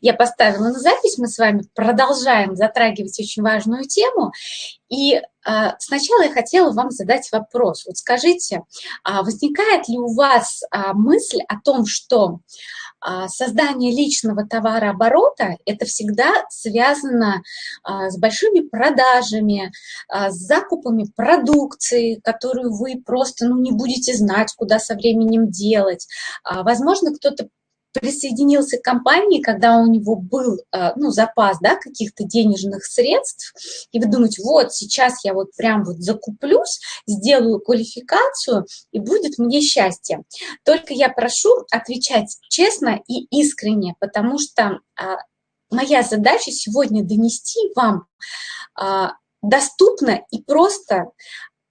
я поставила на запись, мы с вами продолжаем затрагивать очень важную тему. И э, сначала я хотела вам задать вопрос. Вот скажите, а возникает ли у вас а, мысль о том, что а, создание личного товарооборота – это всегда связано а, с большими продажами, а, с закупами продукции, которую вы просто ну, не будете знать, куда со временем делать. Возможно, кто-то присоединился к компании, когда у него был э, ну, запас да, каких-то денежных средств, и вы думаете, вот сейчас я вот прям вот закуплюсь, сделаю квалификацию, и будет мне счастье. Только я прошу отвечать честно и искренне, потому что а, моя задача сегодня донести вам а, доступно и просто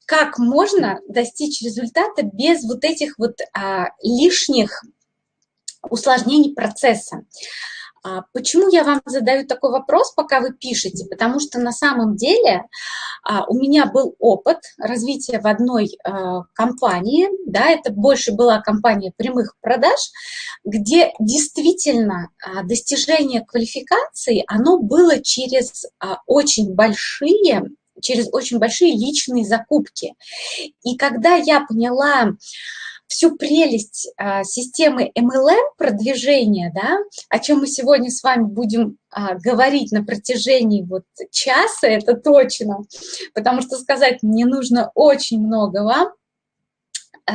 как можно достичь результата без вот этих вот а, лишних усложнений процесса. А, почему я вам задаю такой вопрос, пока вы пишете? Потому что на самом деле а, у меня был опыт развития в одной а, компании, да, это больше была компания прямых продаж, где действительно достижение квалификации, оно было через очень большие через очень большие личные закупки. И когда я поняла, всю прелесть а, системы MLM продвижения, да, о чем мы сегодня с вами будем а, говорить на протяжении вот часа, это точно, потому что сказать мне нужно очень много вам,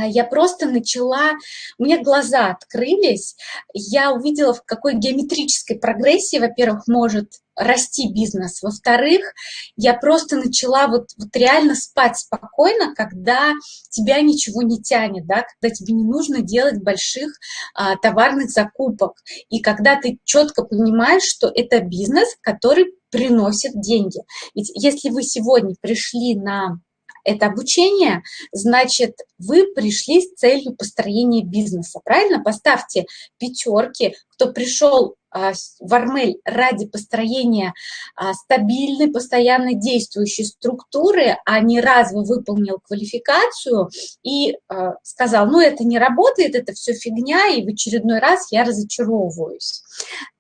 я просто начала, у меня глаза открылись, я увидела, в какой геометрической прогрессии, во-первых, может расти бизнес, во-вторых, я просто начала вот, вот реально спать спокойно, когда тебя ничего не тянет, да, когда тебе не нужно делать больших а, товарных закупок, и когда ты четко понимаешь, что это бизнес, который приносит деньги. Ведь если вы сегодня пришли на это обучение, значит, вы пришли с целью построения бизнеса, правильно? Поставьте пятерки, кто пришел а, в Армель ради построения а, стабильной, постоянно действующей структуры, а не раз вы выполнил квалификацию и а, сказал, ну это не работает, это все фигня, и в очередной раз я разочаровываюсь.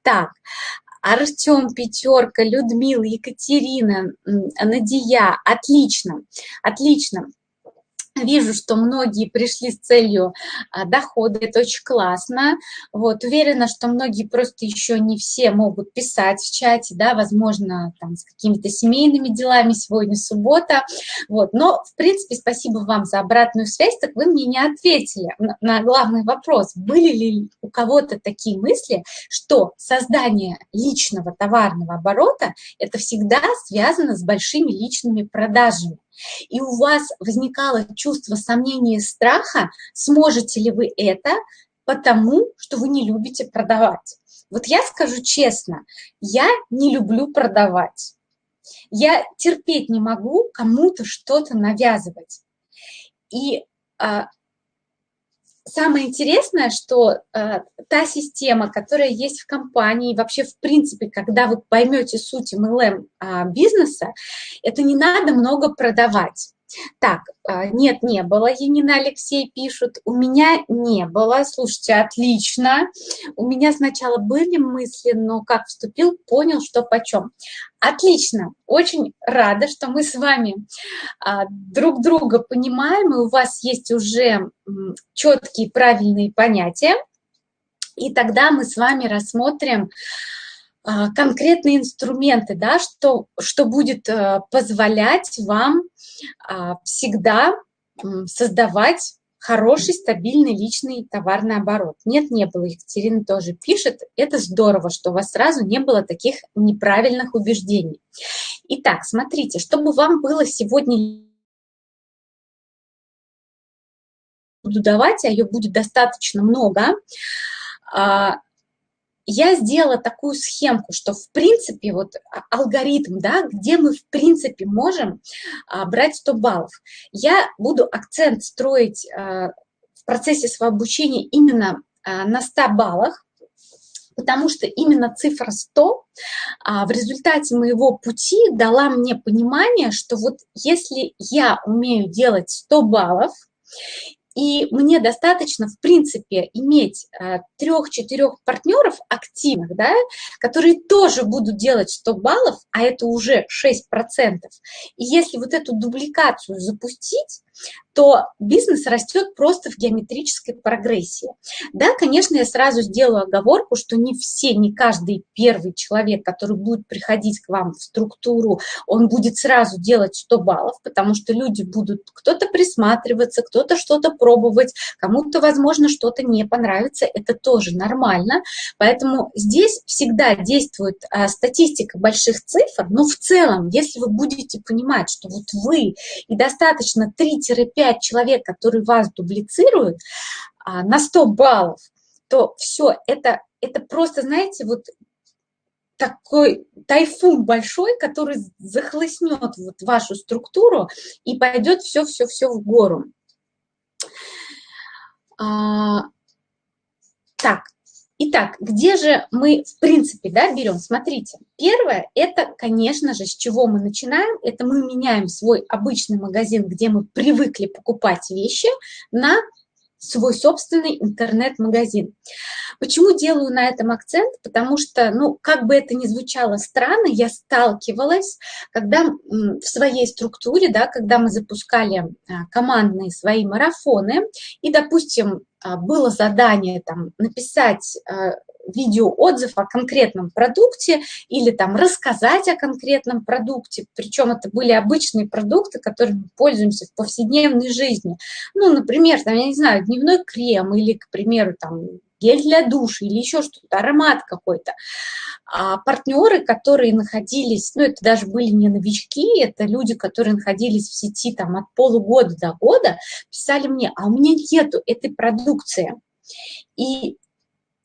Так, Артем, Пятерка, Людмила, Екатерина, Надия. Отлично, отлично. Вижу, что многие пришли с целью а, дохода, это очень классно. Вот, уверена, что многие просто еще не все могут писать в чате, да, возможно, там с какими-то семейными делами, сегодня суббота. Вот, но, в принципе, спасибо вам за обратную связь, так вы мне не ответили на, главный вопрос. Были ли у кого-то такие мысли, что создание личного товарного оборота – это всегда связано с большими личными продажами? И у вас возникало чувство сомнения и страха, сможете ли вы это, потому что вы не любите продавать. Вот я скажу честно, я не люблю продавать. Я терпеть не могу кому-то что-то навязывать. И а, самое интересное, что э, та система, которая есть в компании, вообще в принципе, когда вы поймете суть MLM э, бизнеса, это не надо много продавать. Так, а, нет, не было, Янина Алексей пишут, у меня не было, слушайте, отлично, у меня сначала были мысли, но как вступил, понял, что почем. Отлично, очень рада, что мы с вами а, друг друга понимаем, и у вас есть уже четкие правильные понятия, и тогда мы с вами рассмотрим конкретные инструменты, да, что, что будет э, позволять вам а, всегда создавать хороший, стабильный личный товарный оборот. Нет, не было. Екатерина тоже пишет. Это здорово, что у вас сразу не было таких неправильных убеждений. Итак, смотрите, чтобы вам было сегодня буду давать, а ее будет достаточно много, а, я сделала такую схемку, что в принципе вот а, алгоритм, да, где мы в принципе можем а, брать 100 баллов. Я буду акцент строить а, в процессе своего обучения именно а, на 100 баллах, потому что именно цифра 100 а, в результате моего пути дала мне понимание, что вот если я умею делать 100 баллов, и мне достаточно, в принципе, иметь э, трех-четырех партнеров активных, да, которые тоже будут делать 100 баллов, а это уже 6%. И если вот эту дубликацию запустить, то бизнес растет просто в геометрической прогрессии. Да, конечно, я сразу сделаю оговорку, что не все, не каждый первый человек, который будет приходить к вам в структуру, он будет сразу делать 100 баллов, потому что люди будут кто-то присматриваться, кто-то что-то пробовать, кому-то, возможно, что-то не понравится, это тоже нормально. Поэтому здесь всегда действует а, статистика больших цифр, но в целом, если вы будете понимать, что вот вы и достаточно 3-5 5 человек, которые вас дублицируют а, на 100 баллов, то все, это, это просто, знаете, вот такой тайфун большой, который захлестнет вот вашу структуру и пойдет все-все-все в гору. А, так, Итак, где же мы, в принципе, да, берем? Смотрите, первое, это, конечно же, с чего мы начинаем, это мы меняем свой обычный магазин, где мы привыкли покупать вещи, на свой собственный интернет-магазин. Почему делаю на этом акцент? Потому что, ну, как бы это ни звучало странно, я сталкивалась, когда в своей структуре, да, когда мы запускали а, командные свои марафоны, и, допустим, а, было задание там написать а, видеоотзыв о конкретном продукте или там рассказать о конкретном продукте. Причем это были обычные продукты, которыми пользуемся в повседневной жизни. Ну, например, там, я не знаю, дневной крем или, к примеру, там гель для душа или еще что-то, аромат какой-то. А партнеры, которые находились, ну, это даже были не новички, это люди, которые находились в сети там от полугода до года, писали мне, а у меня нету этой продукции. И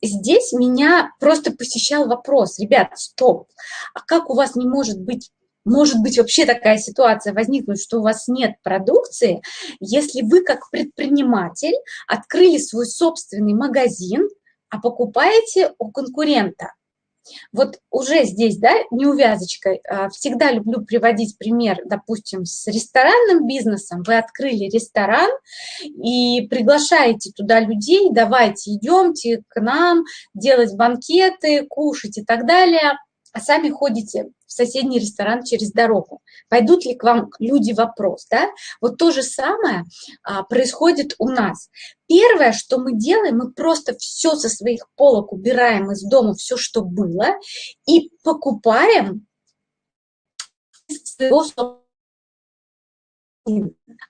здесь меня просто посещал вопрос, ребят, стоп, а как у вас не может быть может быть вообще такая ситуация возникнуть, что у вас нет продукции, если вы как предприниматель открыли свой собственный магазин, а покупаете у конкурента. Вот уже здесь, да, неувязочкой, а, всегда люблю приводить пример, допустим, с ресторанным бизнесом. Вы открыли ресторан и приглашаете туда людей, давайте идемте к нам делать банкеты, кушать и так далее – а сами ходите в соседний ресторан через дорогу. Пойдут ли к вам люди вопрос, да? Вот то же самое а, происходит у нас. Первое, что мы делаем, мы просто все со своих полок убираем из дома, все, что было, и покупаем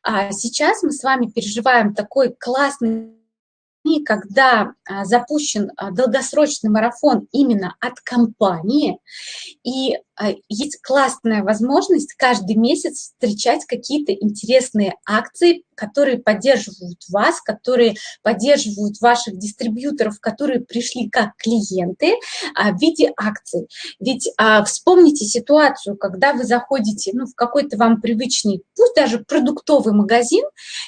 а сейчас мы с вами переживаем такой классный когда а, запущен а, долгосрочный марафон именно от компании, и а, есть классная возможность каждый месяц встречать какие-то интересные акции, которые поддерживают вас, которые поддерживают ваших дистрибьюторов, которые пришли как клиенты в виде акций. Ведь вспомните ситуацию, когда вы заходите ну, в какой-то вам привычный, пусть даже продуктовый магазин,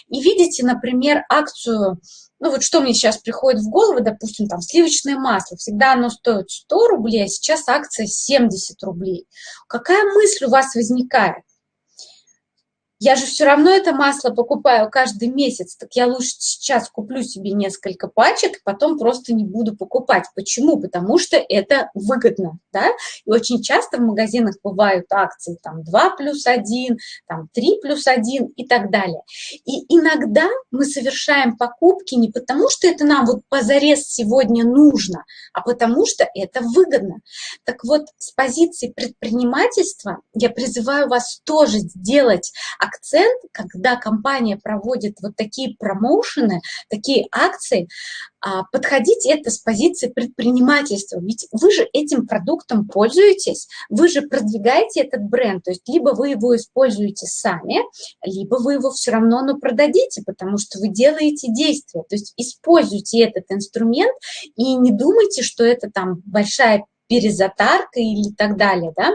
и видите, например, акцию ну вот что мне сейчас приходит в голову, допустим, там сливочное масло, всегда оно стоит 100 рублей, а сейчас акция 70 рублей. Какая мысль у вас возникает? Я же все равно это масло покупаю каждый месяц, так я лучше сейчас куплю себе несколько пачек, потом просто не буду покупать. Почему? Потому что это выгодно, да, и очень часто в магазинах бывают акции там 2 плюс 1, там 3 плюс 1 и так далее. И иногда мы совершаем покупки не потому, что это нам вот позарез сегодня нужно, а потому что это выгодно. Так вот, с позиции предпринимательства я призываю вас тоже сделать акцент, когда компания проводит вот такие промоушены, такие акции, а, подходить это с позиции предпринимательства. Ведь вы же этим продуктом пользуетесь, вы же продвигаете этот бренд, то есть либо вы его используете сами, либо вы его все равно но продадите, потому что вы делаете действия. То есть используйте этот инструмент и не думайте, что это там большая перезатарка или так далее, да,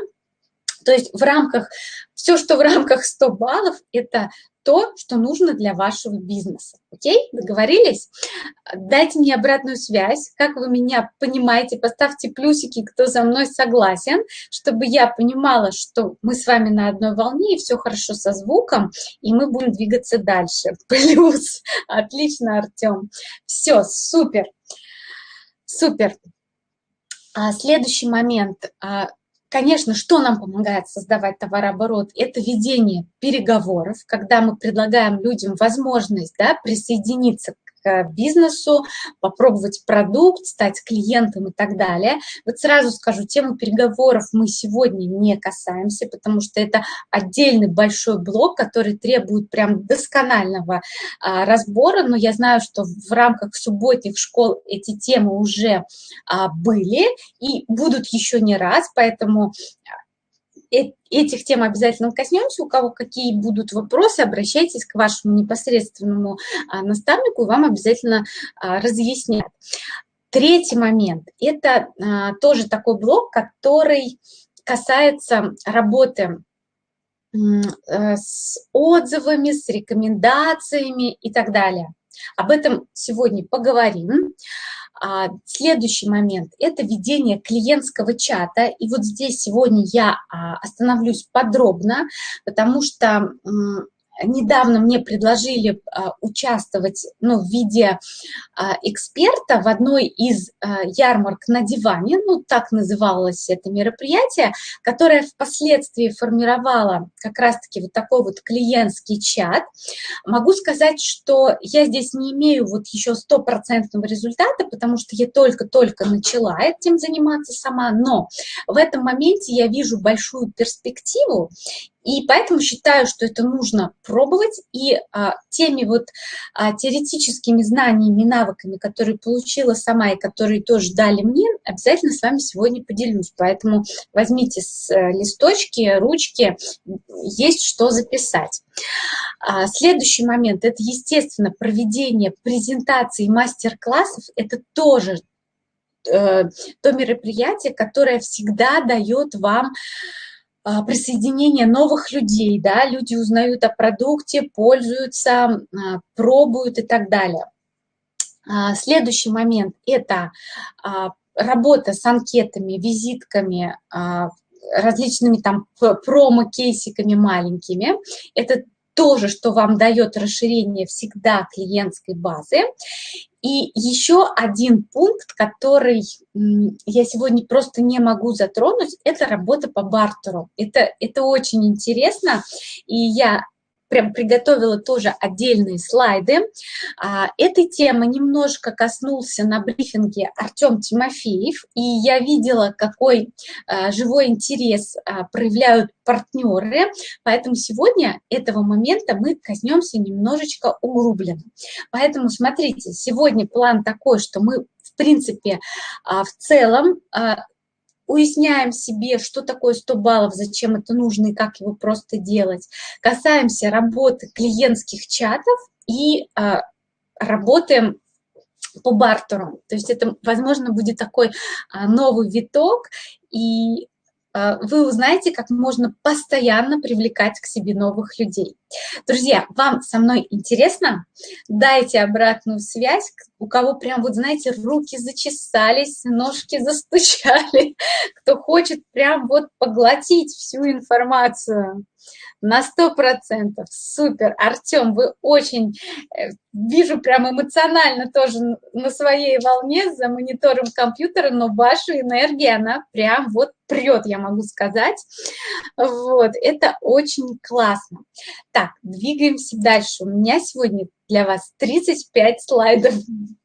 то есть в рамках, все, что в рамках 100 баллов, это то, что нужно для вашего бизнеса. Окей? Договорились? Дайте мне обратную связь, как вы меня понимаете, поставьте плюсики, кто со мной согласен, чтобы я понимала, что мы с вами на одной волне, и все хорошо со звуком, и мы будем двигаться дальше. Плюс. Отлично, Артем. Все, супер. Супер. А следующий момент. Конечно, что нам помогает создавать товарооборот? Это ведение переговоров, когда мы предлагаем людям возможность да, присоединиться бизнесу, попробовать продукт, стать клиентом и так далее. Вот сразу скажу, тему переговоров мы сегодня не касаемся, потому что это отдельный большой блок, который требует прям досконального а, разбора, но я знаю, что в рамках субботних школ эти темы уже а, были и будут еще не раз, поэтому этих тем обязательно коснемся. У кого какие будут вопросы, обращайтесь к вашему непосредственному а, наставнику, и вам обязательно а, разъяснят. Третий момент – это а, тоже такой блок, который касается работы э, с отзывами, с рекомендациями и так далее. Об этом сегодня поговорим. А, следующий момент – это ведение клиентского чата. И вот здесь сегодня я а, остановлюсь подробно, потому что недавно мне предложили а, участвовать ну, в виде а, эксперта в одной из а, ярмарок на диване, ну так называлось это мероприятие, которое впоследствии формировало как раз-таки вот такой вот клиентский чат. Могу сказать, что я здесь не имею вот еще стопроцентного результата, потому что я только-только начала этим заниматься сама, но в этом моменте я вижу большую перспективу, и поэтому считаю, что это нужно пробовать, и а, теми вот а, теоретическими знаниями, навыками, которые получила сама и которые тоже дали мне, обязательно с вами сегодня поделюсь. Поэтому возьмите с а, листочки, ручки, есть что записать. А, следующий момент – это, естественно, проведение презентаций мастер-классов. Это тоже э, то мероприятие, которое всегда дает вам присоединение новых людей, да, люди узнают о продукте, пользуются, а, пробуют и так далее. А, следующий момент – это работа с анкетами, визитками, различными там промо-кейсиками маленькими. Это тоже, что вам дает расширение всегда клиентской базы. И еще один пункт, который я сегодня просто не могу затронуть, это работа по бартеру. Это, это очень интересно, и я прям приготовила тоже отдельные слайды. А, этой темы немножко коснулся на брифинге Артем Тимофеев, и я видела, какой а, живой интерес а, проявляют партнеры, поэтому сегодня этого момента мы коснемся немножечко углубленно. Поэтому смотрите, сегодня план такой, что мы в принципе в целом уясняем себе, что такое 100 баллов, зачем это нужно и как его просто делать. Касаемся работы клиентских чатов и а, работаем по бартеру. То есть это, возможно, будет такой а, новый виток, и вы узнаете, как можно постоянно привлекать к себе новых людей. Друзья, вам со мной интересно? Дайте обратную связь, у кого прям, вот знаете, руки зачесались, ножки застучали, кто хочет прям вот поглотить всю информацию. На сто процентов. Супер. Артем, вы очень, э, вижу, прям эмоционально тоже на своей волне за монитором компьютера, но ваша энергия, она прям вот прет, я могу сказать. Вот, это очень классно. Так, двигаемся дальше. У меня сегодня для вас 35 слайдов.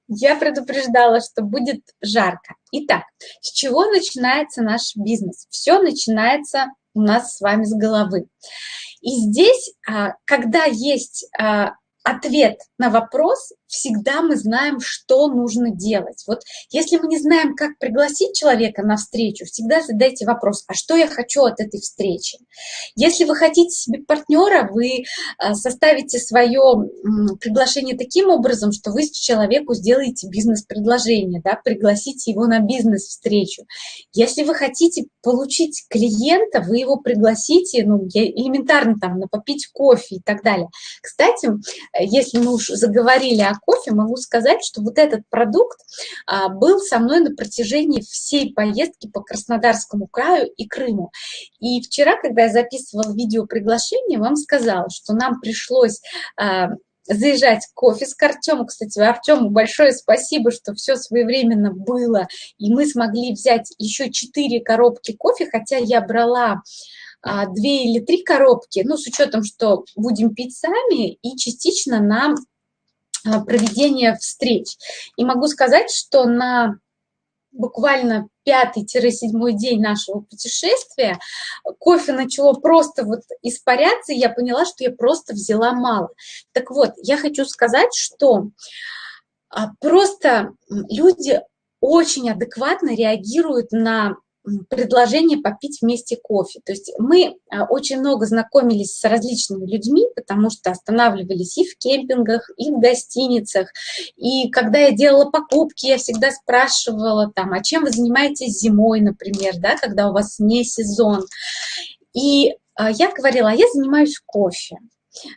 Я предупреждала, что будет жарко. Итак, с чего начинается наш бизнес? Все начинается у нас с вами с головы. И здесь, а, когда есть а, ответ на вопрос, всегда мы знаем, что нужно делать. Вот если мы не знаем, как пригласить человека на встречу, всегда задайте вопрос, а что я хочу от этой встречи? Если вы хотите себе партнера, вы а, составите свое приглашение таким образом, что вы человеку сделаете бизнес-предложение, да, пригласите его на бизнес-встречу. Если вы хотите получить клиента, вы его пригласите, ну, элементарно там, на попить кофе и так далее. Кстати, если мы уж заговорили о кофе, могу сказать, что вот этот продукт а, был со мной на протяжении всей поездки по Краснодарскому краю и Крыму. И вчера, когда я записывала видео приглашение, вам сказала, что нам пришлось а, заезжать кофе с Артему. Кстати, Артему большое спасибо, что все своевременно было, и мы смогли взять еще четыре коробки кофе, хотя я брала две или три коробки, ну, с учетом, что будем пить сами, и частично на а, проведение встреч. И могу сказать, что на буквально пятый-седьмой день нашего путешествия кофе начало просто вот испаряться, и я поняла, что я просто взяла мало. Так вот, я хочу сказать, что а, просто люди очень адекватно реагируют на предложение попить вместе кофе. То есть мы а, очень много знакомились с различными людьми, потому что останавливались и в кемпингах, и в гостиницах. И когда я делала покупки, я всегда спрашивала там, а чем вы занимаетесь зимой, например, да, когда у вас не сезон. И а, я говорила, а я занимаюсь кофе.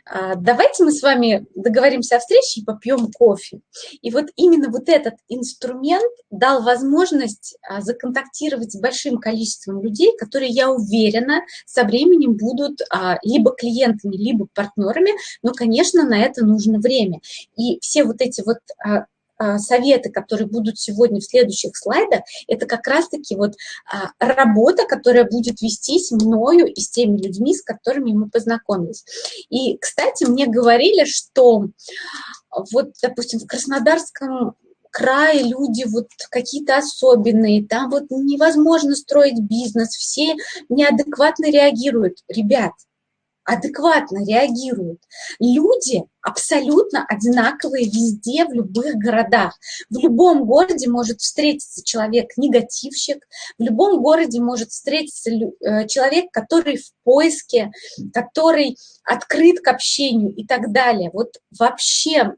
А, давайте мы с вами договоримся о встрече и попьем кофе. И вот именно вот этот инструмент дал возможность а, законтактировать с большим количеством людей, которые, я уверена, со временем будут а, либо клиентами, либо партнерами, но, конечно, на это нужно время. И все вот эти вот советы, которые будут сегодня в следующих слайдах, это как раз-таки вот а, работа, которая будет вестись мною и с теми людьми, с которыми мы познакомились. И, кстати, мне говорили, что вот, допустим, в Краснодарском крае люди вот какие-то особенные, там вот невозможно строить бизнес, все неадекватно реагируют. Ребят, адекватно реагируют. Люди абсолютно одинаковые везде, в любых городах. В любом городе может встретиться человек-негативщик, в любом городе может встретиться э, человек, который в поиске, который открыт к общению и так далее. Вот вообще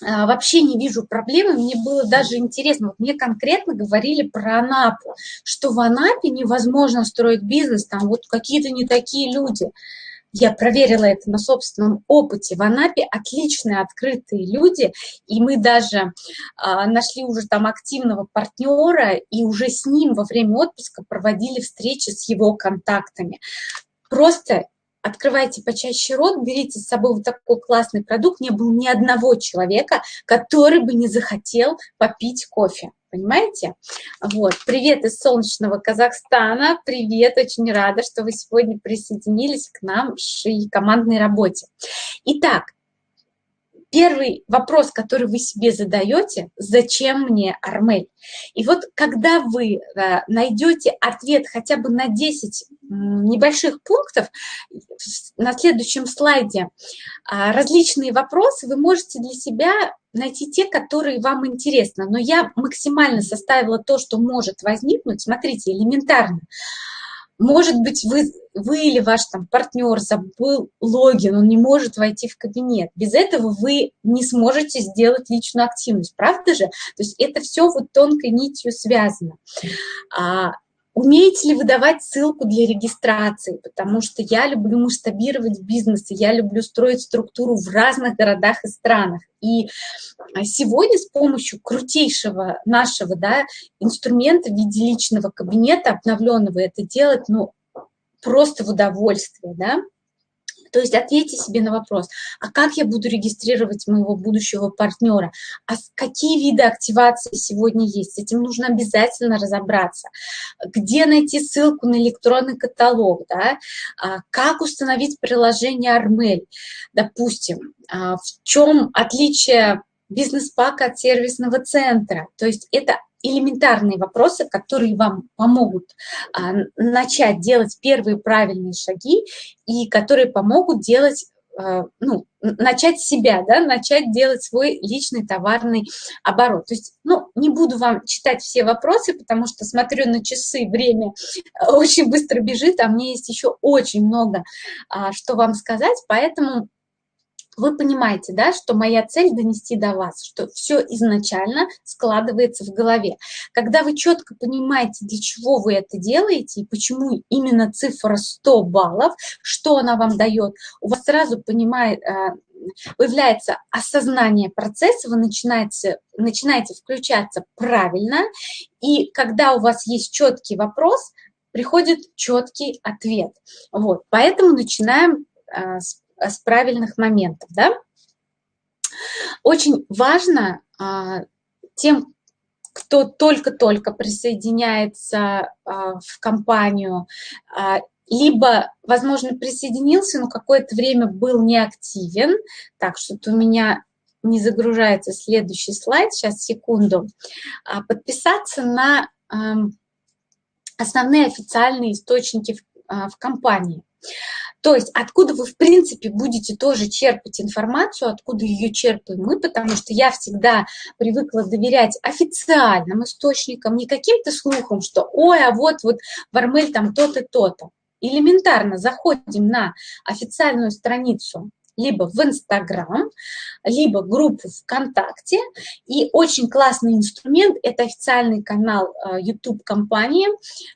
вообще не вижу проблемы, мне было даже интересно, вот мне конкретно говорили про Анапу, что в Анапе невозможно строить бизнес, там вот какие-то не такие люди. Я проверила это на собственном опыте. В Анапе отличные открытые люди, и мы даже а, нашли уже там активного партнера, и уже с ним во время отпуска проводили встречи с его контактами. Просто открывайте почаще рот, берите с собой вот такой классный продукт. Не было ни одного человека, который бы не захотел попить кофе. Понимаете? Вот. Привет из солнечного Казахстана. Привет, очень рада, что вы сегодня присоединились к нам в командной работе. Итак, первый вопрос, который вы себе задаете, зачем мне Армель? И вот когда вы э, найдете ответ хотя бы на 10 небольших пунктов, на следующем слайде а, различные вопросы, вы можете для себя найти те, которые вам интересны. Но я максимально составила то, что может возникнуть. Смотрите, элементарно. Может быть, вы, вы или ваш там, партнер забыл логин, он не может войти в кабинет. Без этого вы не сможете сделать личную активность, правда же? То есть это все вот тонкой нитью связано. А, Умеете ли вы давать ссылку для регистрации? Потому что я люблю масштабировать бизнес, я люблю строить структуру в разных городах и странах. И а, сегодня с помощью крутейшего нашего да, инструмента в виде личного кабинета обновленного это делать ну, просто в удовольствие. Да? То есть ответьте себе на вопрос, а как я буду регистрировать моего будущего партнера? А какие виды активации сегодня есть? С этим нужно обязательно разобраться. Где найти ссылку на электронный каталог? Да? А как установить приложение Армель? Допустим, а в чем отличие бизнес-пака от сервисного центра? То есть это элементарные вопросы, которые вам помогут а, начать делать первые правильные шаги и которые помогут делать э, ну, начать себя, да, начать делать свой личный товарный оборот. То есть, ну, не буду вам читать все вопросы, потому что смотрю на часы, время э, очень быстро бежит, а мне есть еще очень много, а, что вам сказать, поэтому вы понимаете, да, что моя цель донести до вас, что все изначально складывается в голове. Когда вы четко понимаете, для чего вы это делаете и почему именно цифра 100 баллов, что она вам дает, у вас сразу понимает, а, появляется осознание процесса, вы начинаете, начинаете включаться правильно, и когда у вас есть четкий вопрос, приходит четкий ответ. Вот, поэтому начинаем а, с с правильных моментов. Да? Очень важно а, тем, кто только-только присоединяется а, в компанию, а, либо, возможно, присоединился, но какое-то время был неактивен. Так, что-то у меня не загружается следующий слайд, сейчас, секунду. Подписаться на основные официальные источники в, в компании. То есть откуда вы, в принципе, будете тоже черпать информацию, откуда ее черпаем мы, потому что я всегда привыкла доверять официальным источникам, не каким-то слухам, что ой, а вот, вот Вармель там то-то, то-то. Элементарно заходим на официальную страницу либо в Инстаграм, либо группу ВКонтакте. И очень классный инструмент – это официальный канал э, компании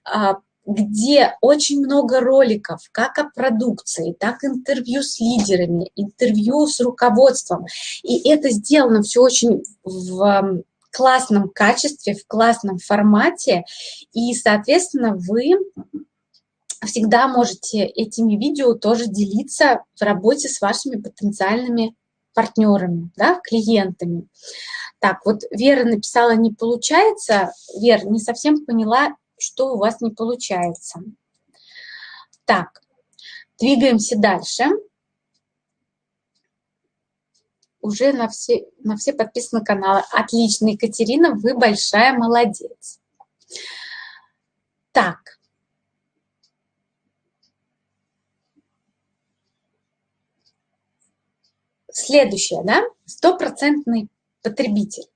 э, где очень много роликов, как о продукции, так интервью с лидерами, интервью с руководством. И это сделано все очень в классном качестве, в классном формате, и, соответственно, вы всегда можете этими видео тоже делиться в работе с вашими потенциальными партнерами, да, клиентами. Так, вот Вера написала, не получается. Вера, не совсем поняла, что у вас не получается. Так, двигаемся дальше. Уже на все, на все подписаны каналы. Отлично, Екатерина, вы большая молодец. Так. Следующее, да, стопроцентный потребитель.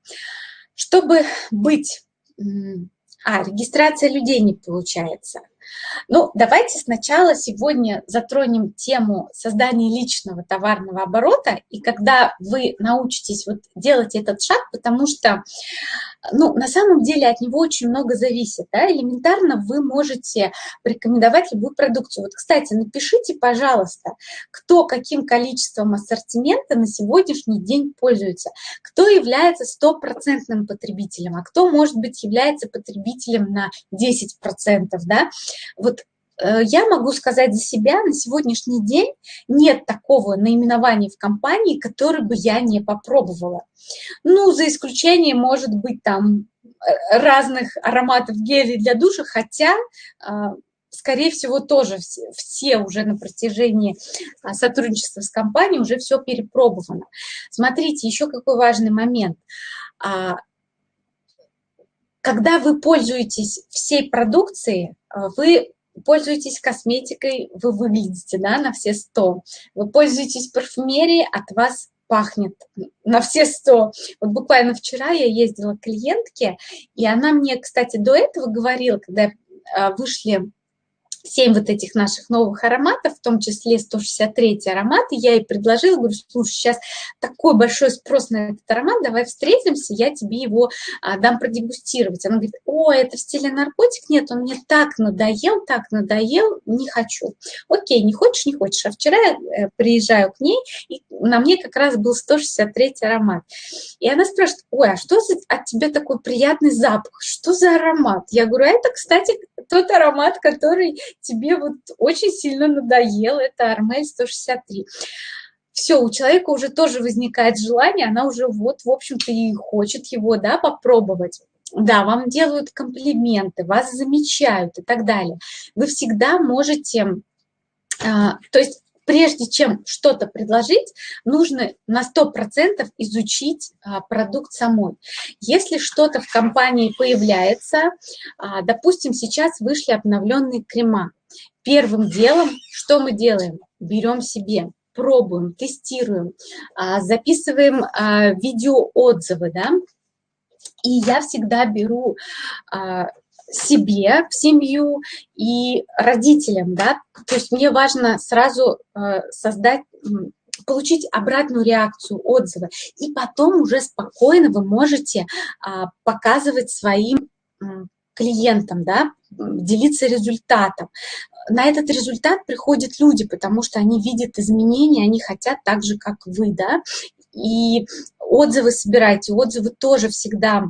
Чтобы быть а, регистрация людей не получается. Ну, давайте сначала сегодня затронем тему создания личного товарного оборота, и когда вы научитесь вот делать этот шаг, потому что, ну, на самом деле от него очень много зависит, да, элементарно вы можете порекомендовать любую продукцию. Вот, кстати, напишите, пожалуйста, кто каким количеством ассортимента на сегодняшний день пользуется, кто является стопроцентным потребителем, а кто, может быть, является потребителем на 10%, да, вот э, я могу сказать за себя, на сегодняшний день нет такого наименования в компании, которое бы я не попробовала. Ну, за исключением, может быть, там э, разных ароматов гелей для душа, хотя, э, скорее всего, тоже все, все уже на протяжении а, сотрудничества с компанией уже все перепробовано. Смотрите, еще какой важный момент а, когда вы пользуетесь всей продукцией, а, вы пользуетесь косметикой, вы выглядите да, на все 100. Вы пользуетесь парфюмерией, от вас пахнет на все 100. Вот буквально вчера я ездила к клиентке, и она мне, кстати, до этого говорила, когда а, вышли 7 вот этих наших новых ароматов, в том числе 163 аромат, я ей предложила, говорю, слушай, сейчас такой большой спрос на этот аромат, давай встретимся, я тебе его а, дам продегустировать. Она говорит, о, это в стиле наркотик? Нет, он мне так надоел, так надоел, не хочу. Окей, не хочешь, не хочешь. А вчера я э, приезжаю к ней, и на мне как раз был 163 аромат. И она спрашивает, ой, а что за, от тебя такой приятный запах? Что за аромат? Я говорю, «А это, кстати, тот аромат, который тебе вот очень сильно надоел, это Армель 163. Все, у человека уже тоже возникает желание, она уже вот, в общем-то, и хочет его, да, попробовать. Да, вам делают комплименты, вас замечают и так далее. Вы всегда можете, а, то есть прежде чем что-то предложить, нужно на 100% изучить а, продукт самой. Если что-то в компании появляется, а, допустим, сейчас вышли обновленные крема, первым делом что мы делаем? Берем себе пробуем, тестируем, а, записываем видеоотзывы, да, и я всегда беру себе в семью и родителям, да, то есть мне важно сразу создать получить обратную реакцию, отзывы, и потом уже спокойно вы можете а, показывать своим клиентам, да, делиться результатом. На этот результат приходят люди, потому что они видят изменения, они хотят так же, как вы, да, и отзывы собирайте, отзывы тоже всегда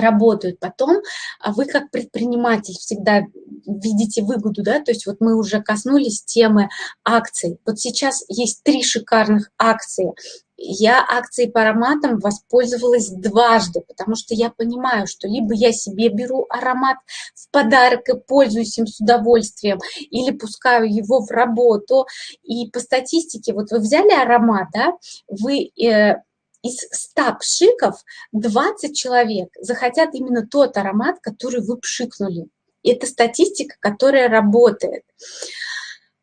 работают потом, а вы как предприниматель всегда видите выгоду, да, то есть вот мы уже коснулись темы акций. Вот сейчас есть три шикарных акции. Я акцией по ароматам воспользовалась дважды, потому что я понимаю, что либо я себе беру аромат в подарок и пользуюсь им с удовольствием, или пускаю его в работу. И по статистике, вот вы взяли аромат, да, вы э, из 100 пшиков 20 человек захотят именно тот аромат, который вы пшикнули. Это статистика, которая работает.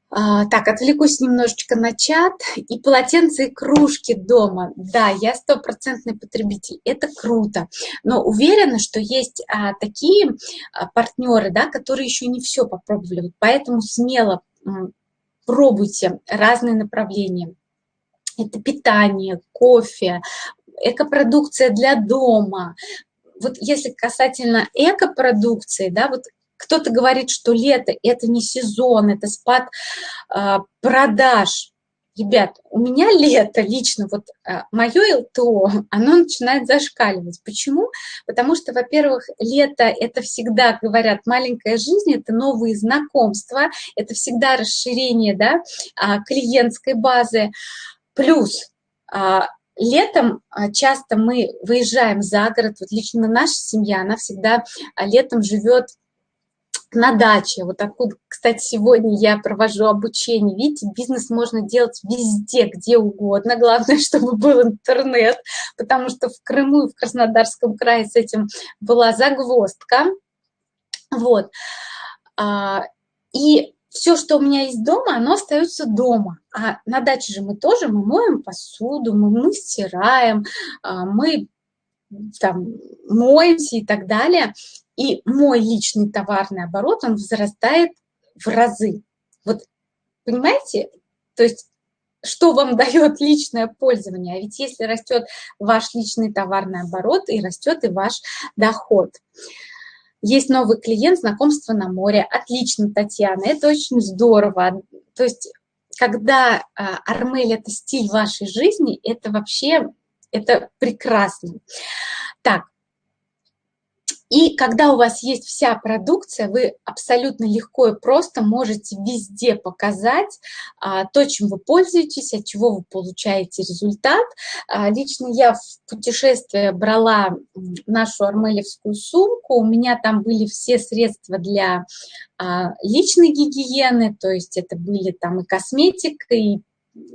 А, так, отвлекусь немножечко на чат. И полотенца, и кружки дома. Да, я стопроцентный потребитель. Это круто. Но уверена, что есть а, такие а, партнеры, да, которые еще не все попробовали. Поэтому смело пробуйте разные направления это питание, кофе, экопродукция для дома. Вот если касательно экопродукции, да, вот кто-то говорит, что лето – это не сезон, это спад э, продаж. Ребят, у меня лето лично, вот э, мое ЛТО, оно начинает зашкаливать. Почему? Потому что, во-первых, лето – это всегда, говорят, маленькая жизнь, это новые знакомства, это всегда расширение да, э, клиентской базы. Плюс а, летом а, часто мы выезжаем за город, вот лично наша семья, она всегда а, летом живет на даче. Вот откуда, кстати, сегодня я провожу обучение. Видите, бизнес можно делать везде, где угодно. Главное, чтобы был интернет, потому что в Крыму и в Краснодарском крае с этим была загвоздка. Вот. И все, что у меня есть дома, оно остается дома. А на даче же мы тоже, мы моем посуду, мы, мы стираем, а, мы там моемся и так далее. И мой личный товарный оборот, он возрастает в разы. Вот понимаете? То есть что вам дает личное пользование. А ведь если растет ваш личный товарный оборот, и растет и ваш доход. Есть новый клиент, знакомство на море. Отлично, Татьяна, это очень здорово. То есть, когда а, Армель – это стиль вашей жизни, это вообще это прекрасно. Так, и когда у вас есть вся продукция, вы абсолютно легко и просто можете везде показать а, то, чем вы пользуетесь, от чего вы получаете результат. А, лично я в путешествие брала нашу армелевскую сумку, у меня там были все средства для а, личной гигиены, то есть это были там и косметика, и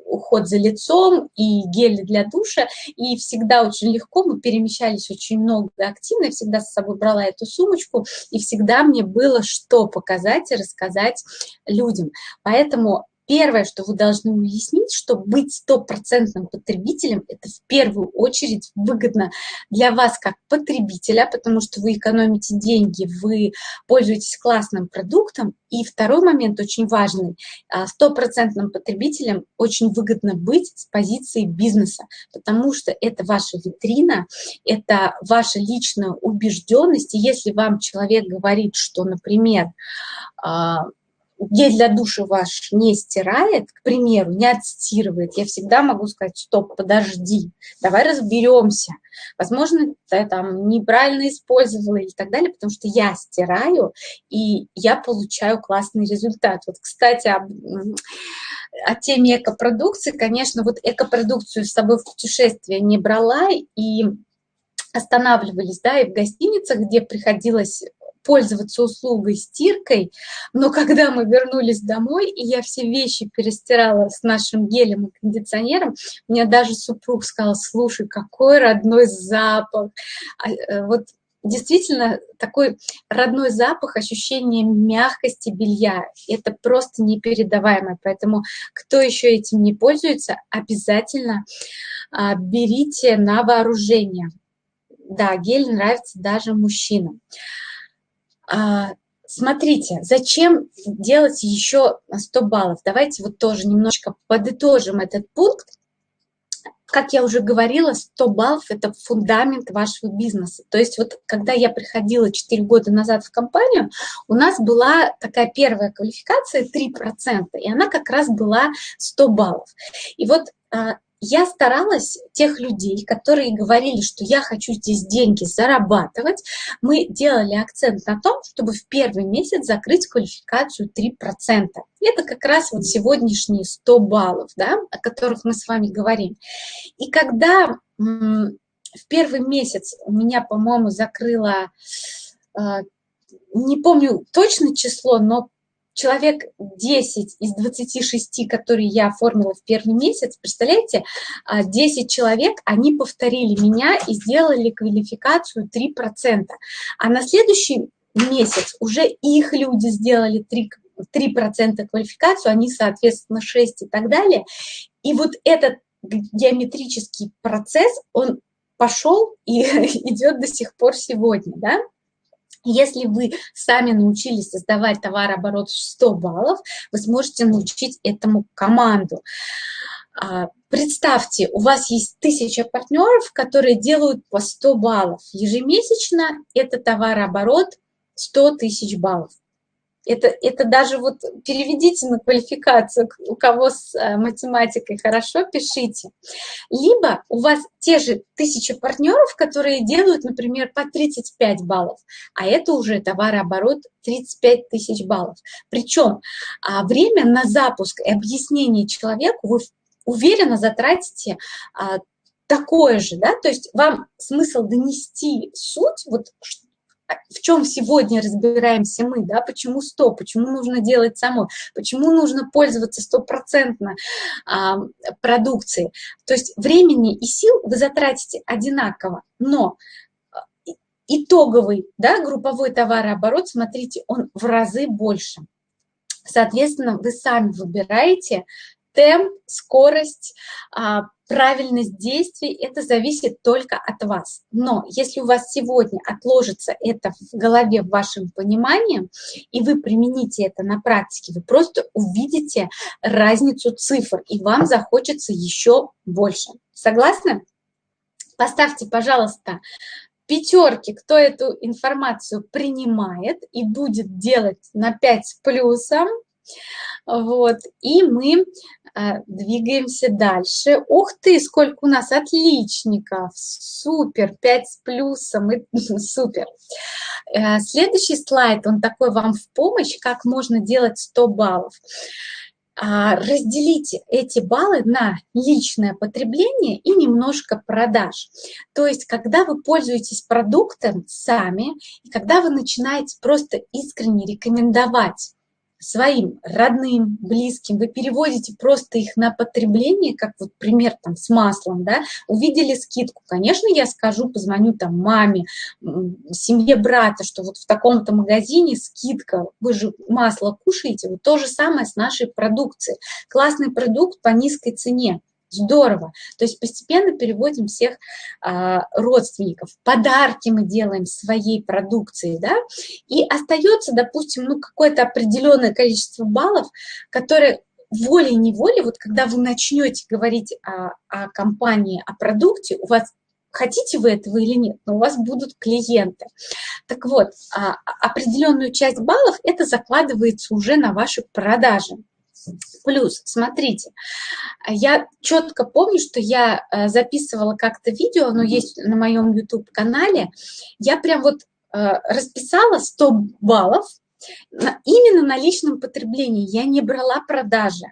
уход за лицом и гели для душа, и всегда очень легко, мы перемещались очень много активно, всегда с собой брала эту сумочку, и всегда мне было что показать и рассказать людям. Поэтому Первое, что вы должны уяснить, что быть стопроцентным потребителем – это в первую очередь выгодно для вас как потребителя, потому что вы экономите деньги, вы пользуетесь классным продуктом. И второй момент очень важный – стопроцентным потребителем очень выгодно быть с позиции бизнеса, потому что это ваша витрина, это ваша личная убежденность. И если вам человек говорит, что, например, а, гель для душа ваш не стирает, к примеру, не отстирывает, я всегда могу сказать, стоп, подожди, давай разберемся. Возможно, ты там неправильно использовала и так далее, потому что я стираю, и я получаю классный результат. Вот, кстати, об, о теме экопродукции, конечно, вот экопродукцию с собой в путешествие не брала, и останавливались, да, и в гостиницах, где приходилось пользоваться услугой стиркой, но когда мы вернулись домой, и я все вещи перестирала с нашим гелем и кондиционером, мне даже супруг сказал, слушай, какой родной запах. А, э, вот действительно такой родной запах, ощущение мягкости белья. Это просто непередаваемое. Поэтому кто еще этим не пользуется, обязательно а, берите на вооружение. Да, гель нравится даже мужчинам. А, смотрите, зачем делать еще 100 баллов? Давайте вот тоже немножко подытожим этот пункт как я уже говорила, 100 баллов – это фундамент вашего бизнеса. То есть вот когда я приходила 4 года назад в компанию, у нас была такая первая квалификация 3%, и она как раз была 100 баллов. И вот а, я старалась тех людей, которые говорили, что я хочу здесь деньги зарабатывать, мы делали акцент на том, чтобы в первый месяц закрыть квалификацию 3%. Это как раз вот сегодняшние 100 баллов, да, о которых мы с вами говорим. И когда в первый месяц у меня, по-моему, закрыла, а, не помню точно число, но человек 10 из 26, которые я оформила в первый месяц, представляете, 10 а, человек, они повторили меня и сделали квалификацию 3%. А на следующий месяц уже их люди сделали 3%. 3% квалификацию, они, соответственно, 6 и так далее. И вот этот геометрический процесс, он пошел и идет до сих пор сегодня, да? Если вы сами научились создавать товарооборот в 100 баллов, вы сможете научить этому команду. А, представьте, у вас есть тысяча партнеров, которые делают по 100 баллов. Ежемесячно это товарооборот 100 тысяч баллов. Это, это даже вот переведите на квалификацию, у кого с э, математикой хорошо, пишите. Либо у вас те же тысячи партнеров, которые делают, например, по 35 баллов, а это уже товарооборот 35 тысяч баллов. Причем а, время на запуск и объяснение человеку вы уверенно затратите а, такое же, да, то есть вам смысл донести суть, вот в чем сегодня разбираемся мы, да, почему 100, почему нужно делать самой, почему нужно пользоваться стопроцентно а, продукцией. То есть времени и сил вы затратите одинаково, но а, итоговый, да, групповой товарооборот, смотрите, он в разы больше. Соответственно, вы сами выбираете темп, скорость, а, правильность действий, это зависит только от вас. Но если у вас сегодня отложится это в голове, в вашем понимании, и вы примените это на практике, вы просто увидите разницу цифр, и вам захочется еще больше. Согласны? Поставьте, пожалуйста, пятерки, кто эту информацию принимает и будет делать на 5 с плюсом. Вот, и мы э, двигаемся дальше. Ух ты, сколько у нас отличников! Супер, 5 с плюсом, и, супер. Э, следующий слайд, он такой вам в помощь, как можно делать 100 баллов. А, разделите эти баллы на личное потребление и немножко продаж. То есть, когда вы пользуетесь продуктом сами, и когда вы начинаете просто искренне рекомендовать своим родным, близким, вы переводите просто их на потребление, как вот пример там с маслом, да, увидели скидку, конечно, я скажу, позвоню там маме, семье брата, что вот в таком-то магазине скидка, вы же масло кушаете, вот то же самое с нашей продукцией. Классный продукт по низкой цене. Здорово. То есть постепенно переводим всех а, родственников. Подарки мы делаем своей продукции, да, и остается, допустим, ну, какое-то определенное количество баллов, которые волей-неволей, вот когда вы начнете говорить о, о компании, о продукте, у вас хотите вы этого или нет, но у вас будут клиенты. Так вот, а, определенную часть баллов это закладывается уже на ваши продажи. Плюс, смотрите, я четко помню, что я э, записывала как-то видео, оно есть на моем YouTube-канале, я прям вот э, расписала 100 баллов, именно на личном потреблении я не брала продажи.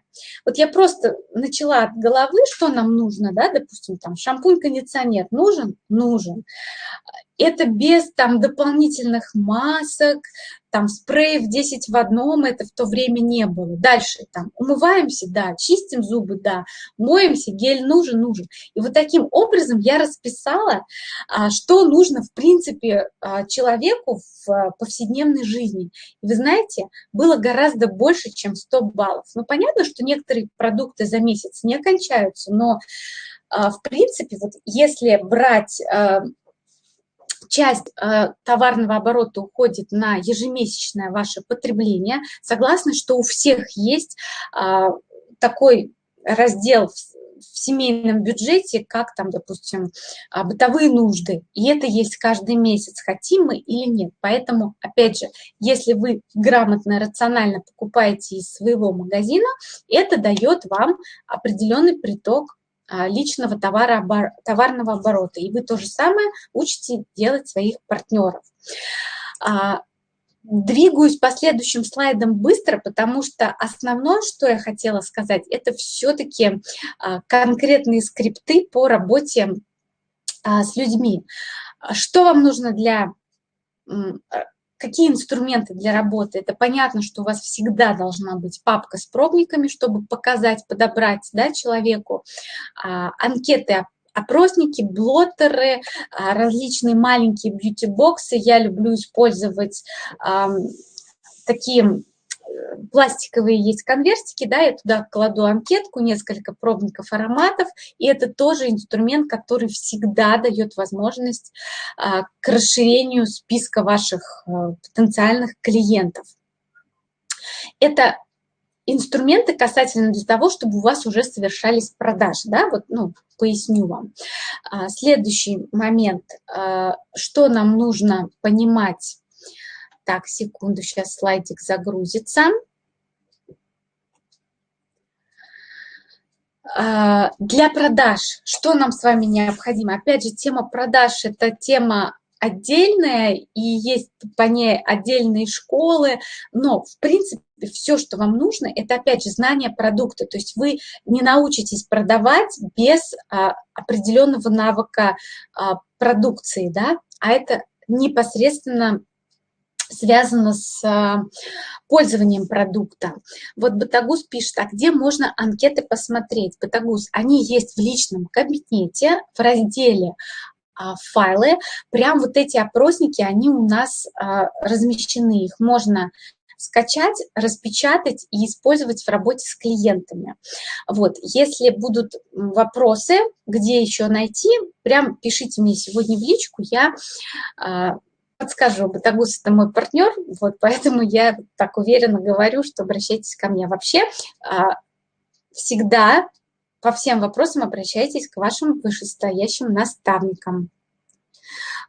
Вот я просто начала от головы, что нам нужно, да, допустим, там шампунь-кондиционер нужен? Нужен. Это без там дополнительных масок, там спреев 10 в одном, это в то время не было. Дальше там умываемся, да, чистим зубы, да, моемся, гель нужен, нужен. И вот таким образом я расписала, а, что нужно, в принципе, а, человеку в а, повседневной жизни. И вы знаете, было гораздо больше, чем 100 баллов. Ну, понятно, что некоторые продукты за месяц не окончаются, но в принципе, вот если брать часть э, товарного оборота уходит на ежемесячное ваше потребление. Согласны, что у всех есть э, такой раздел в, в семейном бюджете, как там, допустим, э, бытовые нужды. И это есть каждый месяц, хотим мы или нет. Поэтому, опять же, если вы грамотно, рационально покупаете из своего магазина, это дает вам определенный приток а, личного товара, товарного оборота. И вы то же самое учите делать своих партнеров. А, двигаюсь по следующим слайдам быстро, потому что основное, что я хотела сказать, это все-таки а, конкретные скрипты по работе с людьми. Что вам нужно для какие инструменты для работы? Это понятно, что у вас всегда должна быть папка с пробниками, чтобы показать, подобрать да, человеку а, анкеты опросники, блоттеры, а, различные маленькие бьюти-боксы. Я люблю использовать а, такие пластиковые есть конвертики, да, я туда кладу анкетку, несколько пробников ароматов, и это тоже инструмент, который всегда дает возможность а, к расширению списка ваших а, потенциальных клиентов. Это инструменты касательно для того, чтобы у вас уже совершались продажи, да, вот, ну, поясню вам. А, следующий момент, что нам нужно понимать так, секунду, сейчас слайдик загрузится. А, для продаж, что нам с вами необходимо? Опять же, тема продаж – это тема отдельная, и есть по ней отдельные школы, но, в принципе, все, что вам нужно, это, опять же, знание продукта. То есть вы не научитесь продавать без а, определенного навыка а, продукции, да, а это непосредственно связано с а, пользованием продукта. Вот Батагус пишет, а где можно анкеты посмотреть? Батагус, они есть в личном кабинете в разделе а, файлы. Прям вот эти опросники, они у нас а, размещены. Их можно скачать, распечатать и использовать в работе с клиентами. Вот, если будут вопросы, где еще найти, прям пишите мне сегодня в личку, я подскажу, Батагус – это мой партнер, вот поэтому я так уверенно говорю, что обращайтесь ко мне. Вообще а, всегда по всем вопросам обращайтесь к вашим вышестоящим наставникам.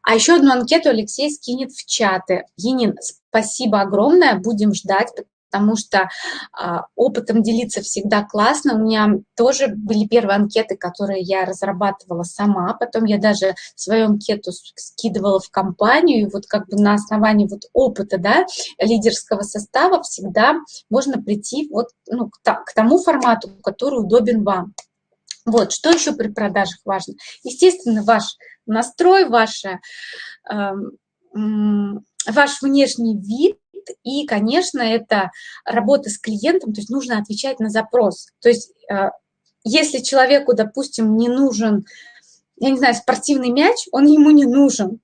А еще одну анкету Алексей скинет в чаты. Енин, спасибо огромное, будем ждать, потому что а, опытом делиться всегда классно. У меня тоже были первые анкеты, которые я разрабатывала сама, потом я даже свою анкету скидывала в компанию, и вот как бы на основании вот опыта, да, лидерского состава всегда можно прийти вот ну, к, тому формату, который удобен вам. Вот, что еще при продажах важно? Естественно, ваш настрой, ваше, э, ваш внешний вид, и, конечно, это работа с клиентом, то есть нужно отвечать на запрос. То есть э, если человеку, допустим, не нужен, я не знаю, спортивный мяч, он ему не нужен.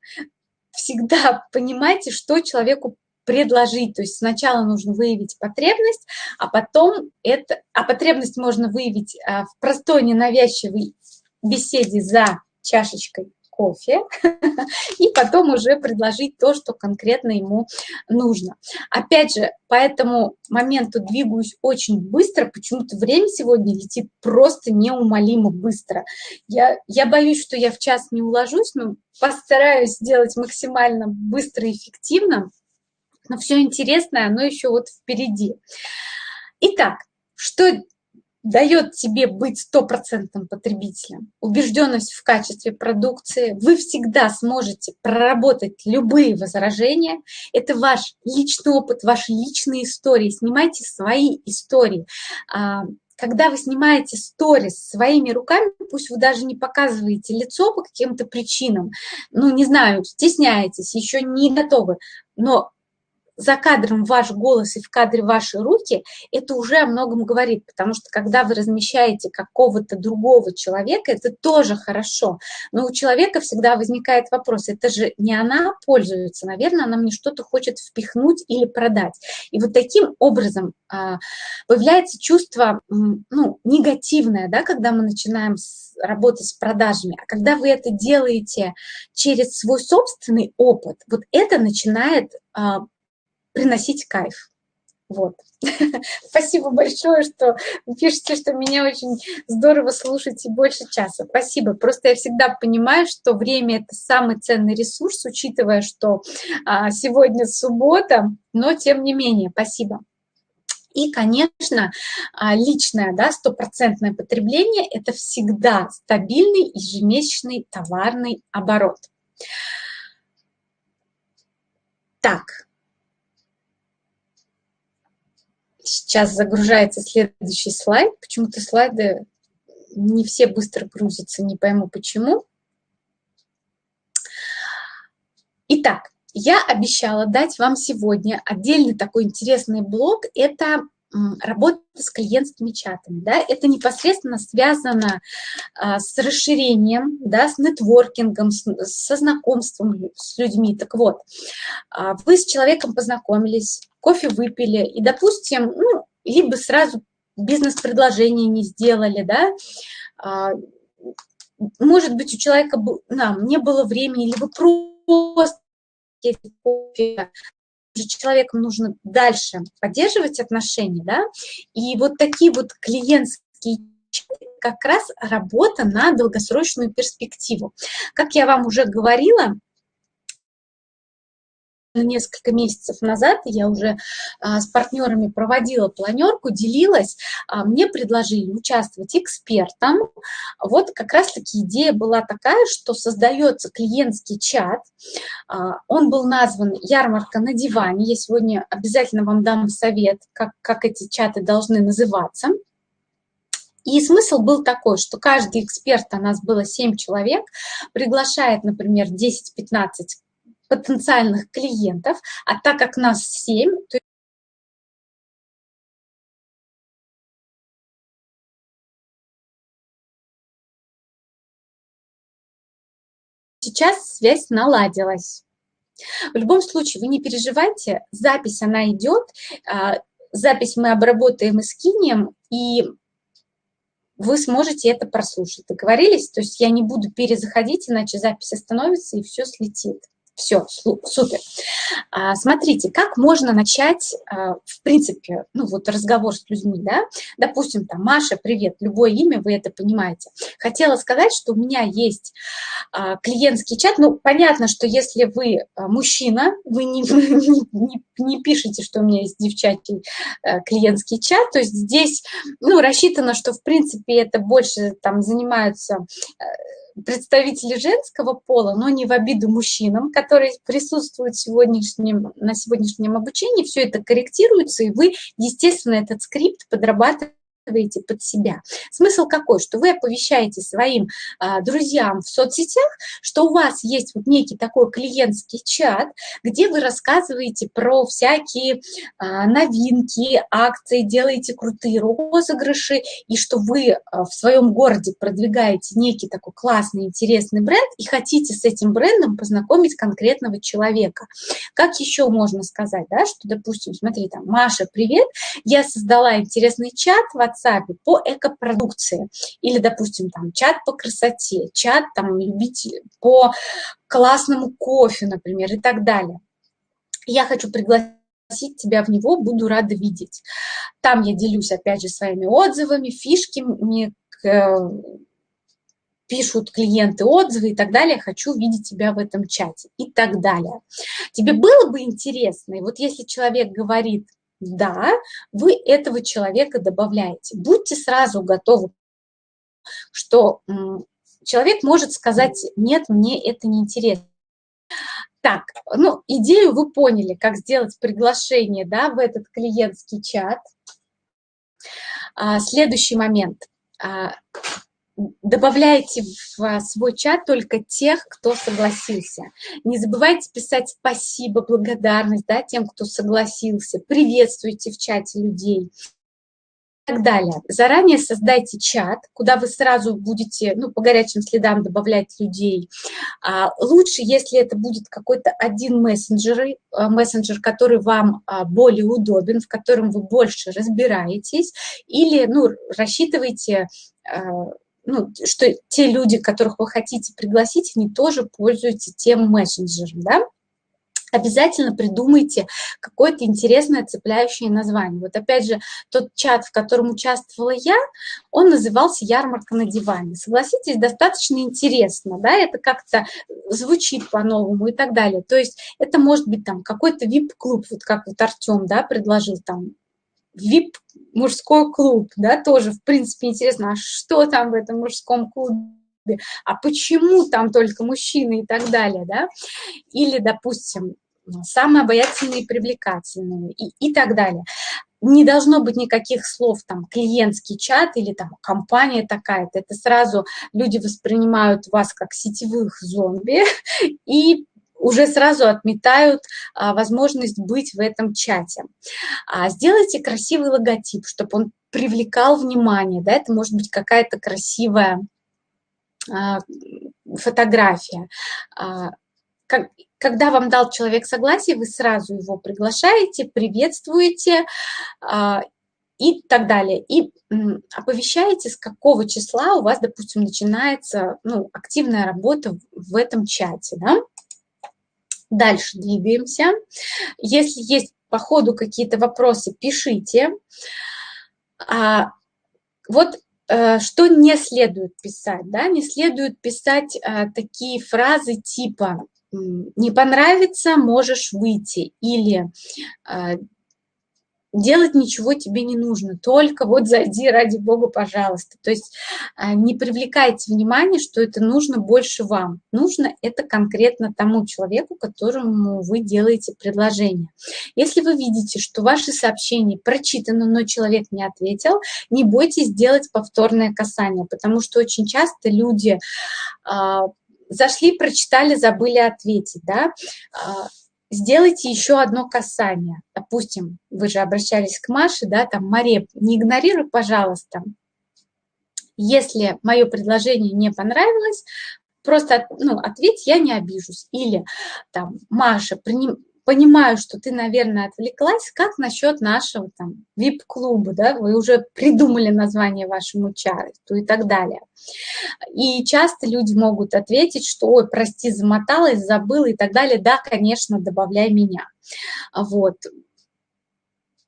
Всегда понимайте, что человеку предложить. То есть сначала нужно выявить потребность, а потом это, а потребность можно выявить э, в простой ненавязчивой беседе за чашечкой кофе и потом уже предложить то, что конкретно ему нужно. Опять же, по этому моменту двигаюсь очень быстро, почему-то время сегодня летит просто неумолимо быстро. Я, я боюсь, что я в час не уложусь, но постараюсь сделать максимально быстро и эффективно, но все интересное, оно еще вот впереди. Итак, что дает тебе быть стопроцентным потребителем, убежденность в качестве продукции, вы всегда сможете проработать любые возражения. Это ваш личный опыт, ваши личные истории. Снимайте свои истории. А, когда вы снимаете сторис своими руками, пусть вы даже не показываете лицо по каким-то причинам, ну, не знаю, стесняетесь, еще не готовы, но за кадром ваш голос и в кадре ваши руки, это уже о многом говорит, потому что когда вы размещаете какого-то другого человека, это тоже хорошо, но у человека всегда возникает вопрос, это же не она пользуется, наверное, она мне что-то хочет впихнуть или продать. И вот таким образом а, появляется чувство ну, негативное, да, когда мы начинаем работать с продажами, а когда вы это делаете через свой собственный опыт, вот это начинает а, приносить кайф. Вот. Спасибо большое, что пишете, что меня очень здорово слушаете больше часа. Спасибо. Просто я всегда понимаю, что время – это самый ценный ресурс, учитывая, что а, сегодня суббота, но тем не менее. Спасибо. И, конечно, а, личное, да, стопроцентное потребление – это всегда стабильный ежемесячный товарный оборот. Так, Сейчас загружается следующий слайд. Почему-то слайды не все быстро грузятся, не пойму почему. Итак, я обещала дать вам сегодня отдельный такой интересный блог. Это работа с клиентскими чатами. Да? Это непосредственно связано а, с расширением, да, с нетворкингом, с, со знакомством с людьми. Так вот, а, вы с человеком познакомились, кофе выпили, и, допустим, ну, либо сразу бизнес-предложение не сделали, да, а, может быть, у человека да, не было времени, либо просто кофе, человеком нужно дальше поддерживать отношения, да, и вот такие вот клиентские как раз работа на долгосрочную перспективу. Как я вам уже говорила, несколько месяцев назад я уже а, с партнерами проводила планерку, делилась, а, мне предложили участвовать экспертом. Вот как раз-таки идея была такая, что создается клиентский чат, а, он был назван «Ярмарка на диване». Я сегодня обязательно вам дам совет, как, как эти чаты должны называться. И смысл был такой, что каждый эксперт, у нас было 7 человек, приглашает, например, 10-15 потенциальных клиентов, а так как нас 7, то сейчас связь наладилась. В любом случае, вы не переживайте, запись она идет, а, запись мы обработаем и скинем, и вы сможете это прослушать. Договорились? То есть я не буду перезаходить, иначе запись остановится и все слетит. Все, супер. А, смотрите, как можно начать, а, в принципе, ну вот разговор с людьми, да? Допустим, там, Маша, привет, любое имя, вы это понимаете. Хотела сказать, что у меня есть а, клиентский чат. Ну, понятно, что если вы мужчина, вы не, не, не пишете, что у меня есть девчачий клиентский чат, то есть здесь, ну, рассчитано, что, в принципе, это больше там занимаются представители женского пола, но не в обиду мужчинам, которые присутствуют сегодняшнем, на сегодняшнем обучении, все это корректируется, и вы, естественно, этот скрипт подрабатываете подстраиваете под себя. Смысл какой? Что вы оповещаете своим а, друзьям в соцсетях, что у вас есть вот некий такой клиентский чат, где вы рассказываете про всякие а, новинки, акции, делаете крутые розыгрыши, и что вы а, в своем городе продвигаете некий такой классный, интересный бренд и хотите с этим брендом познакомить конкретного человека. Как еще можно сказать, да, что, допустим, смотри, там, Маша, привет, я создала интересный чат в WhatsApp по экопродукции или, допустим, там чат по красоте, чат там любитель по классному кофе, например, и так далее. Я хочу пригласить тебя в него, буду рада видеть. Там я делюсь, опять же, своими отзывами, фишками, э, пишут клиенты отзывы и так далее, хочу видеть тебя в этом чате и так далее. Тебе было бы интересно, и вот если человек говорит, да, вы этого человека добавляете. Будьте сразу готовы, что человек может сказать, нет, мне это не интересно. Так, ну, идею вы поняли, как сделать приглашение да, в этот клиентский чат. А, следующий момент. А, добавляйте в свой чат только тех, кто согласился. Не забывайте писать спасибо, благодарность да, тем, кто согласился. Приветствуйте в чате людей и так далее. Заранее создайте чат, куда вы сразу будете ну, по горячим следам добавлять людей. А, лучше, если это будет какой-то один мессенджер, э, мессенджер, который вам а, более удобен, в котором вы больше разбираетесь, или ну, рассчитывайте а, ну, что те люди, которых вы хотите пригласить, они тоже пользуются тем мессенджером, да? Обязательно придумайте какое-то интересное цепляющее название. Вот опять же, тот чат, в котором участвовала я, он назывался «Ярмарка на диване». Согласитесь, достаточно интересно, да, это как-то звучит по-новому и так далее. То есть это может быть там какой-то вип-клуб, вот как вот Артем, да, предложил там вип мужской клуб, да, тоже, в принципе, интересно, а что там в этом мужском клубе, а почему там только мужчины и так далее, да, или, допустим, самые обаятельные и привлекательные и, и так далее. Не должно быть никаких слов, там, клиентский чат или там компания такая-то. Это сразу люди воспринимают вас как сетевых зомби и уже сразу отметают а, возможность быть в этом чате. А, сделайте красивый логотип, чтобы он привлекал внимание, да, это может быть какая-то красивая а, фотография. А, как, когда вам дал человек согласие, вы сразу его приглашаете, приветствуете а, и так далее. И оповещаете, с какого числа у вас, допустим, начинается ну, активная работа в этом чате. Да? Дальше двигаемся. Если есть по ходу какие-то вопросы, пишите. А, вот э, что не следует писать, да, не следует писать а, такие фразы типа «не понравится, можешь выйти» или а, делать ничего тебе не нужно, только вот зайди, ради бога, пожалуйста. То есть а, не привлекайте внимание, что это нужно больше вам. Нужно это конкретно тому человеку, которому вы делаете предложение. Если вы видите, что ваши сообщения прочитаны, но человек не ответил, не бойтесь сделать повторное касание, потому что очень часто люди а, зашли, прочитали, забыли ответить, да, а, сделайте еще одно касание. Допустим, вы же обращались к Маше, да, там, Маре, не игнорируй, пожалуйста. Если мое предложение не понравилось, просто ну, ответь, я не обижусь. Или там, Маша, понимаю, что ты, наверное, отвлеклась, как насчет нашего там VIP-клуба, да, вы уже придумали название вашему чату и так далее. И часто люди могут ответить, что, ой, прости, замоталась, забыла и так далее. Да, конечно, добавляй меня. Вот.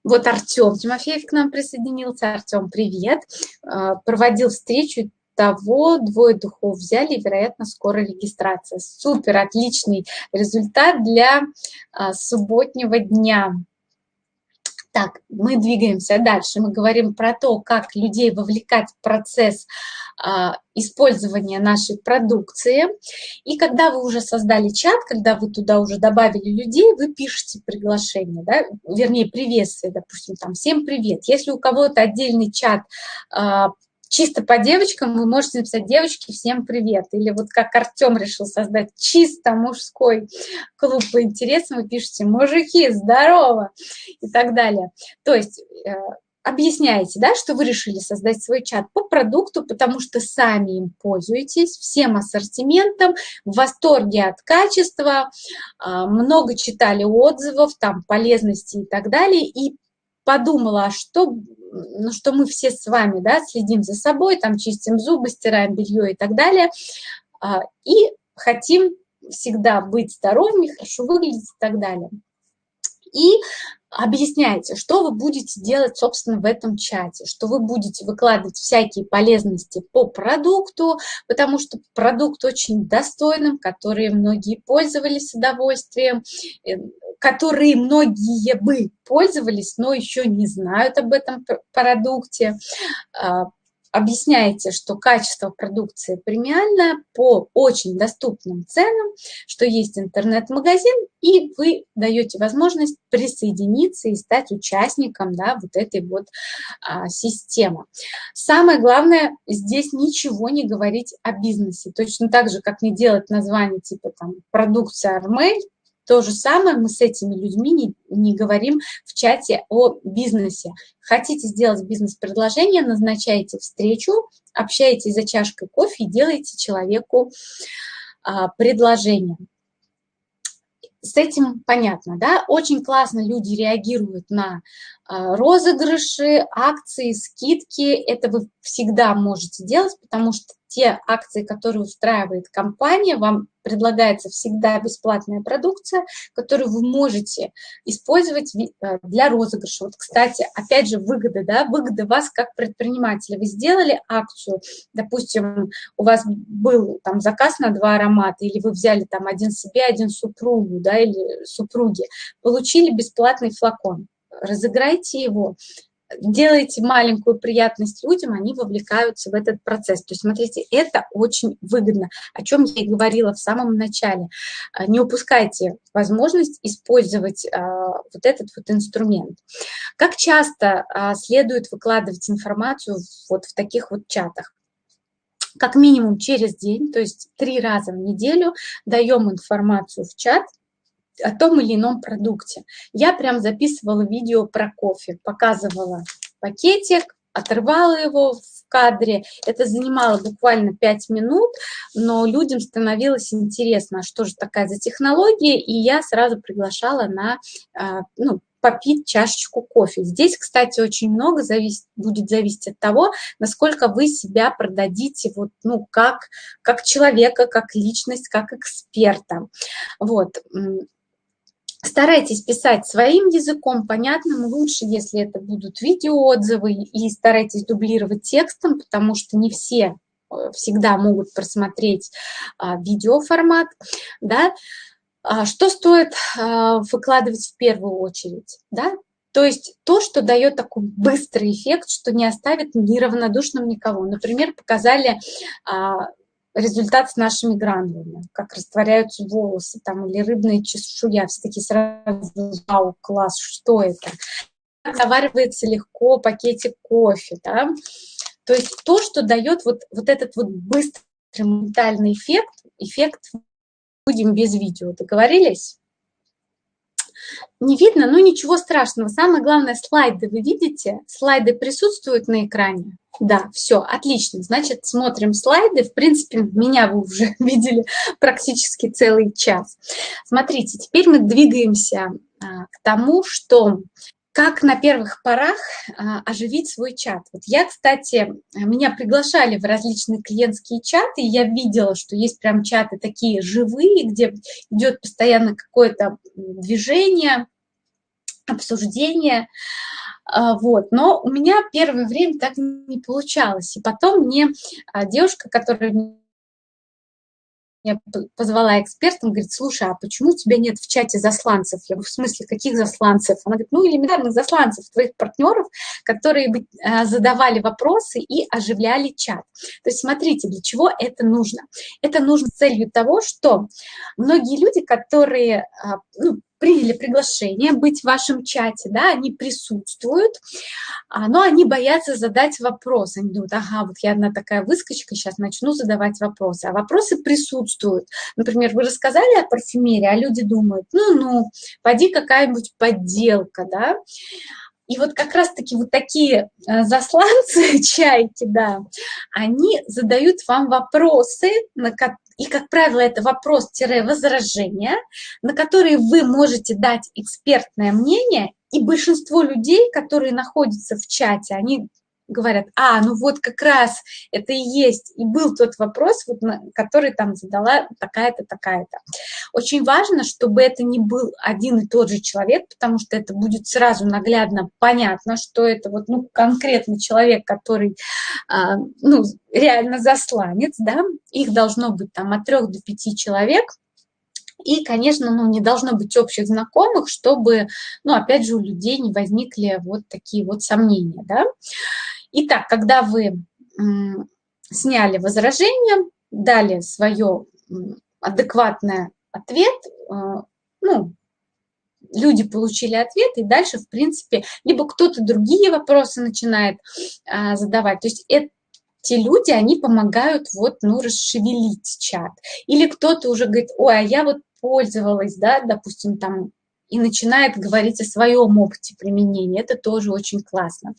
Вот Артем Тимофеев к нам присоединился. Артем, привет. А, проводил встречу того двое духов взяли, вероятно, скоро регистрация. Супер, отличный результат для а, субботнего дня. Так, мы двигаемся дальше. Мы говорим про то, как людей вовлекать в процесс а, использования нашей продукции. И когда вы уже создали чат, когда вы туда уже добавили людей, вы пишете приглашение, да, вернее, приветствие, допустим, там, всем привет. Если у кого-то отдельный чат а, чисто по девочкам вы можете написать «девочки, всем привет». Или вот как Артем решил создать чисто мужской клуб по интересам, вы пишете «мужики, здорово» и так далее. То есть э, объясняете, да, что вы решили создать свой чат по продукту, потому что сами им пользуетесь, всем ассортиментом, в восторге от качества, а, много читали отзывов, там, полезности и так далее, и подумала, а что, ну, что мы все с вами да, следим за собой, там чистим зубы, стираем белье и так далее, а, и хотим всегда быть здоровыми, хорошо выглядеть и так далее. И объясняйте, что вы будете делать, собственно, в этом чате, что вы будете выкладывать всякие полезности по продукту, потому что продукт очень достойным, который многие пользовались с удовольствием, э, которые многие бы пользовались, но еще не знают об этом продукте. Объясняете, что качество продукции премиальное по очень доступным ценам, что есть интернет-магазин, и вы даете возможность присоединиться и стать участником да, вот этой вот а, системы. Самое главное, здесь ничего не говорить о бизнесе. Точно так же, как не делать название типа там продукция Армель, то же самое мы с этими людьми не, не говорим в чате о бизнесе. Хотите сделать бизнес-предложение, назначайте встречу, общаетесь за чашкой кофе и делаете человеку а, предложение. С этим понятно, да? Очень классно люди реагируют на розыгрыши, акции, скидки. Это вы всегда можете делать, потому что те акции, которые устраивает компания, вам предлагается всегда бесплатная продукция, которую вы можете использовать э, для розыгрыша. Вот, кстати, опять же, выгода, да, выгода вас как предпринимателя. Вы сделали акцию, допустим, у вас был там заказ на два аромата, или вы взяли там один себе, один супругу, да, или супруги, получили бесплатный флакон разыграйте его, делаете маленькую приятность людям, они вовлекаются в этот процесс. То есть, смотрите, это очень выгодно, о чем я и говорила в самом начале. А, не упускайте возможность использовать а, вот этот вот инструмент. Как часто а, следует выкладывать информацию вот в таких вот чатах? Как минимум через день, то есть три раза в неделю даем информацию в чат – о том или ином продукте. Я прям записывала видео про кофе, показывала пакетик, оторвала его в кадре. Это занимало буквально 5 минут, но людям становилось интересно, что же такая за технология, и я сразу приглашала на а, ну, попить чашечку кофе. Здесь, кстати, очень много зависит, будет зависеть от того, насколько вы себя продадите вот, ну, как, как человека, как личность, как эксперта. Вот. Старайтесь писать своим языком, понятным, лучше, если это будут видеоотзывы, и старайтесь дублировать текстом, потому что не все э, всегда могут просмотреть а, видеоформат, да. А, что стоит а, выкладывать в первую очередь, да? То есть то, что дает такой быстрый эффект, что не оставит неравнодушным никого. Например, показали результат с нашими гранулами, как растворяются волосы там, или рыбная чешуя. Все такие сразу, вау, класс, что это? Заваривается легко пакетик кофе, да? То есть то, что дает вот, вот этот вот быстрый моментальный эффект, эффект будем без видео, договорились? Не видно, но ничего страшного. Самое главное, слайды вы видите? Слайды присутствуют на экране? Да, все, отлично. Значит, смотрим слайды. В принципе, меня вы уже видели практически целый час. Смотрите, теперь мы двигаемся а, к тому, что как на первых порах а, оживить свой чат. Вот я, кстати, меня приглашали в различные клиентские чаты, и я видела, что есть прям чаты такие живые, где идет постоянно какое-то движение, обсуждение. А, вот. Но у меня первое время так не получалось. И потом мне а, девушка, которая я позвала экспертом, говорит, слушай, а почему у тебя нет в чате засланцев? Я говорю, в смысле, каких засланцев? Она говорит, ну, элементарных засланцев, твоих партнеров, которые бы а, задавали вопросы и оживляли чат. То есть смотрите, для чего это нужно? Это нужно с целью того, что многие люди, которые ну, приняли приглашение быть в вашем чате, да, они присутствуют, а, но они боятся задать вопрос. Они думают, ага, вот я одна такая выскочка, сейчас начну задавать вопросы. А вопросы присутствуют. Например, вы рассказали о парфюмерии, а люди думают, ну-ну, поди какая-нибудь подделка, да, и вот как раз-таки вот такие э, засланцы, чайки, да, они задают вам вопросы, и, как правило, это вопрос-возражение, на которые вы можете дать экспертное мнение, и большинство людей, которые находятся в чате, они говорят, а, ну вот как раз это и есть, и был тот вопрос, вот, который там задала такая-то, такая-то. Очень важно, чтобы это не был один и тот же человек, потому что это будет сразу наглядно понятно, что это вот, ну, конкретный человек, который, а, ну, реально засланец, да, их должно быть там от трех до пяти человек, и, конечно, ну, не должно быть общих знакомых, чтобы, ну, опять же, у людей не возникли вот такие вот сомнения, да. Итак, когда вы сняли возражение, дали свое адекватный ответ, э, ну, люди получили ответ, и дальше, в принципе, либо кто-то другие вопросы начинает а, задавать. То есть это те люди, они помогают вот, ну, расшевелить чат. Или кто-то уже говорит, ой, а я вот пользовалась, да, допустим, там и начинает говорить о своем опыте применения. Это тоже очень классно.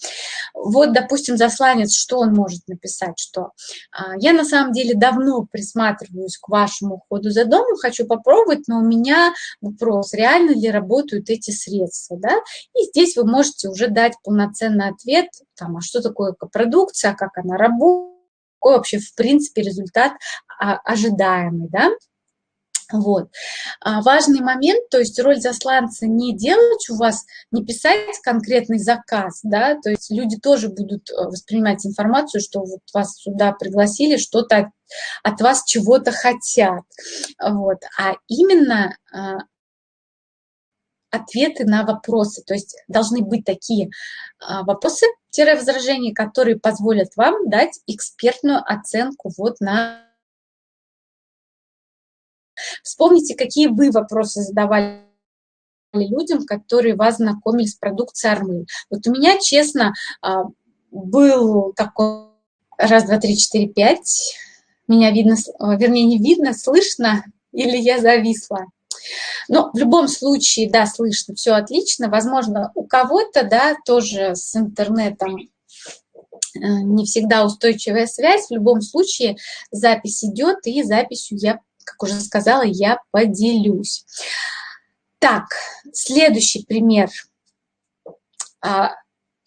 Вот, допустим, засланец, что он может написать, что а, я на самом деле давно присматриваюсь к вашему уходу за домом, хочу попробовать, но у меня вопрос, реально ли работают эти средства, да? И здесь вы можете уже дать полноценный ответ, там, а что такое продукция, как она работает, какой вообще, в принципе, результат а, ожидаемый, да? Вот. А важный момент, то есть роль засланца не делать у вас, не писать конкретный заказ, да, то есть люди тоже будут э, воспринимать информацию, что вот вас сюда пригласили, что-то от, от вас чего-то хотят, вот, а именно а, ответы на вопросы, то есть должны быть такие а, вопросы-возражения, которые позволят вам дать экспертную оценку вот на Вспомните, какие вы вопросы задавали людям, которые вас знакомили с продукцией Армы. Вот у меня, честно, а, был такой раз, два, три, четыре, пять. Меня видно, вернее, не видно, слышно или я зависла. Но в любом случае, да, слышно, все отлично. Возможно, у кого-то, да, тоже с интернетом э, не всегда устойчивая связь. В любом случае запись идет, и записью я как уже сказала, я поделюсь. Так, следующий пример. А,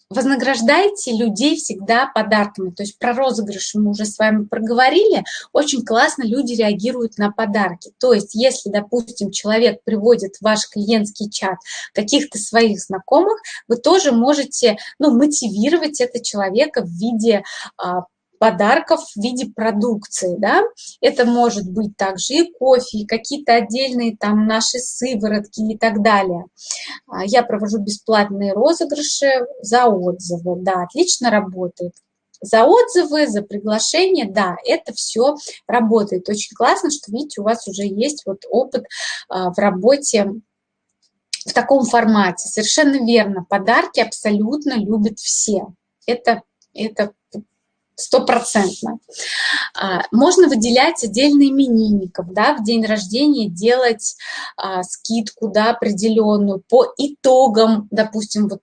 вознаграждайте людей всегда подарками. То есть про розыгрыши мы уже с вами проговорили. Очень классно люди реагируют на подарки. То есть если, допустим, человек приводит в ваш клиентский чат каких-то своих знакомых, вы тоже можете ну, мотивировать этого человека в виде а, подарков в виде продукции, да, это может быть также и кофе, и какие-то отдельные там наши сыворотки и так далее. А, я провожу бесплатные розыгрыши за отзывы, да, отлично работает. За отзывы, за приглашение, да, это все работает. Очень классно, что, видите, у вас уже есть вот опыт а, в работе в таком формате. Совершенно верно, подарки абсолютно любят все. Это, это стопроцентно. А, можно выделять отдельно именинников, да, в день рождения делать а, скидку, да, определенную по итогам, допустим, вот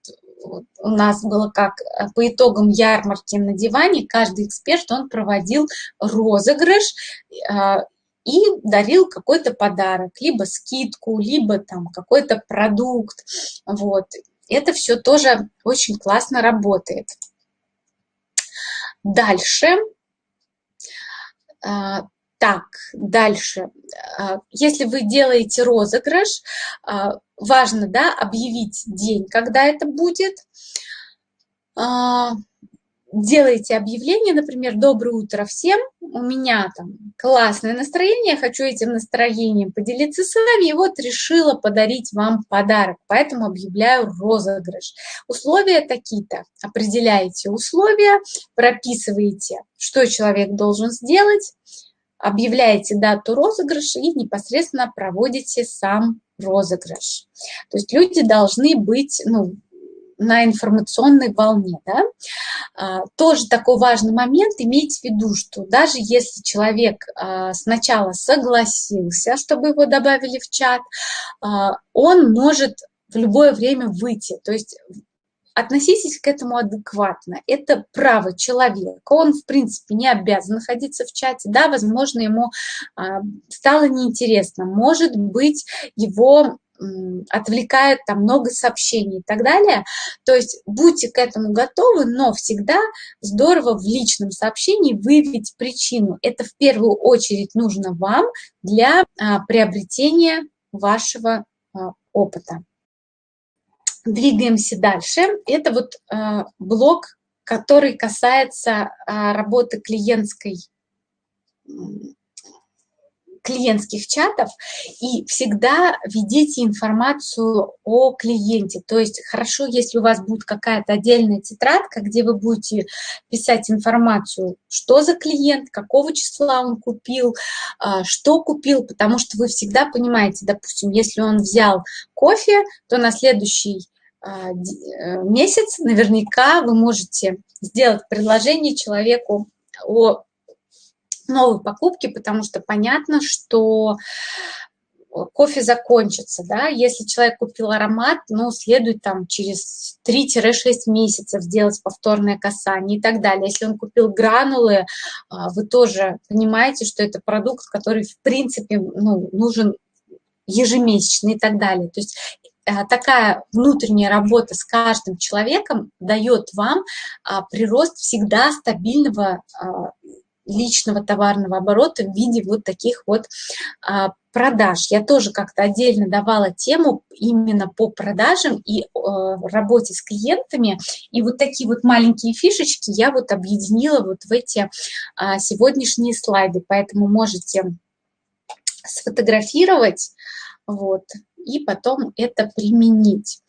у нас было как а, по итогам ярмарки на диване, каждый эксперт, он проводил розыгрыш и дарил какой-то подарок, либо скидку, либо там какой-то продукт, вот. Это все тоже очень классно работает. Дальше. А, так, дальше. А, если вы делаете розыгрыш, а, важно да, объявить день, когда это будет делаете объявление, например, «Доброе утро всем, у меня там классное настроение, хочу этим настроением поделиться с вами, и вот решила подарить вам подарок, поэтому объявляю розыгрыш». Условия такие-то. Определяете условия, прописываете, что человек должен сделать, объявляете дату розыгрыша и непосредственно проводите сам розыгрыш. То есть люди должны быть ну, на информационной волне. Да? А, тоже такой важный момент, иметь в виду, что даже если человек а, сначала согласился, чтобы его добавили в чат, а, он может в любое время выйти. То есть относитесь к этому адекватно. Это право человека. Он, в принципе, не обязан находиться в чате. Да, возможно, ему стало неинтересно. Может быть, его отвлекает там много сообщений и так далее. То есть будьте к этому готовы, но всегда здорово в личном сообщении выявить причину. Это в первую очередь нужно вам для а, приобретения вашего а, опыта. Двигаемся дальше. Это вот а, блок, который касается а, работы клиентской клиентских чатов и всегда ведите информацию о клиенте. То есть хорошо, если у вас будет какая-то отдельная тетрадка, где вы будете писать информацию, что за клиент, какого числа он купил, а, что купил, потому что вы всегда понимаете, допустим, если он взял кофе, то на следующий а, э, месяц наверняка вы можете сделать предложение человеку о новой покупки, потому что понятно, что кофе закончится, да, если человек купил аромат, ну, следует там через 3-6 месяцев сделать повторное касание и так далее. Если он купил гранулы, а, вы тоже понимаете, что это продукт, который, в принципе, ну, нужен ежемесячно и так далее. То есть э, такая внутренняя работа с каждым человеком дает вам а, прирост всегда стабильного а, личного товарного оборота в виде вот таких вот а, продаж. Я тоже как-то отдельно давала тему именно по продажам и э, работе с клиентами. И вот такие вот маленькие фишечки я вот объединила вот в эти а, сегодняшние слайды. Поэтому можете сфотографировать, вот, и потом это применить.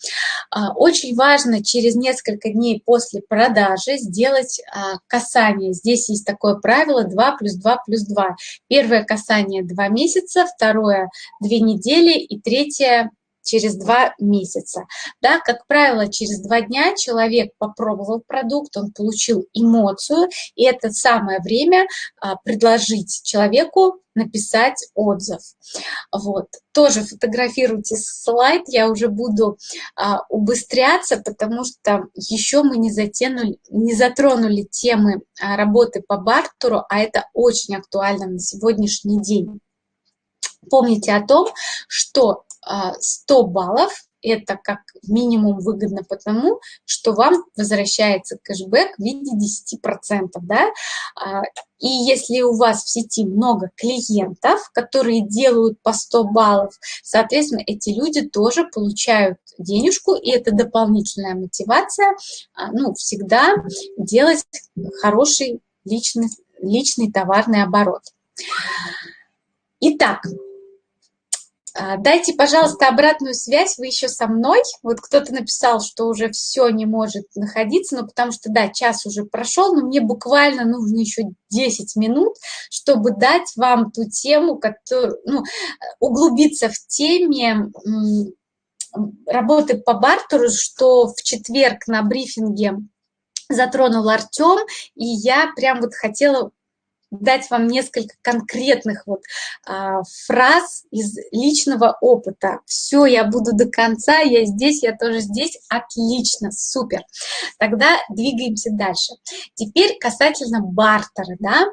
А, очень важно через несколько дней после продажи сделать а, касание. Здесь есть такое правило 2 плюс 2 плюс 2. Первое касание 2 месяца, второе 2 недели и третье через два месяца. Да, как правило, через два дня человек попробовал продукт, он получил эмоцию, и это самое время а, предложить человеку написать отзыв. Вот. Тоже фотографируйте слайд, я уже буду а, убыстряться, потому что еще мы не, затянули, не затронули темы а, работы по бартеру, а это очень актуально на сегодняшний день. Помните о том, что 100 а, баллов это как минимум выгодно потому, что вам возвращается кэшбэк в виде 10%. Да? А, и если у вас в сети много клиентов, которые делают по 100 баллов, соответственно, эти люди тоже получают денежку, и это дополнительная мотивация а, ну, всегда делать хороший личный, личный товарный оборот. Итак, дайте, пожалуйста, обратную связь, вы еще со мной. Вот кто-то написал, что уже все не может находиться, но потому что, да, час уже прошел, но мне буквально нужно еще 10 минут, чтобы дать вам ту тему, которую, ну, углубиться в теме работы по бартеру, что в четверг на брифинге затронул Артем, и я прям вот хотела дать вам несколько конкретных вот а, фраз из личного опыта. Все, я буду до конца, я здесь, я тоже здесь. Отлично, супер. Тогда двигаемся дальше. Теперь касательно бартера. Да?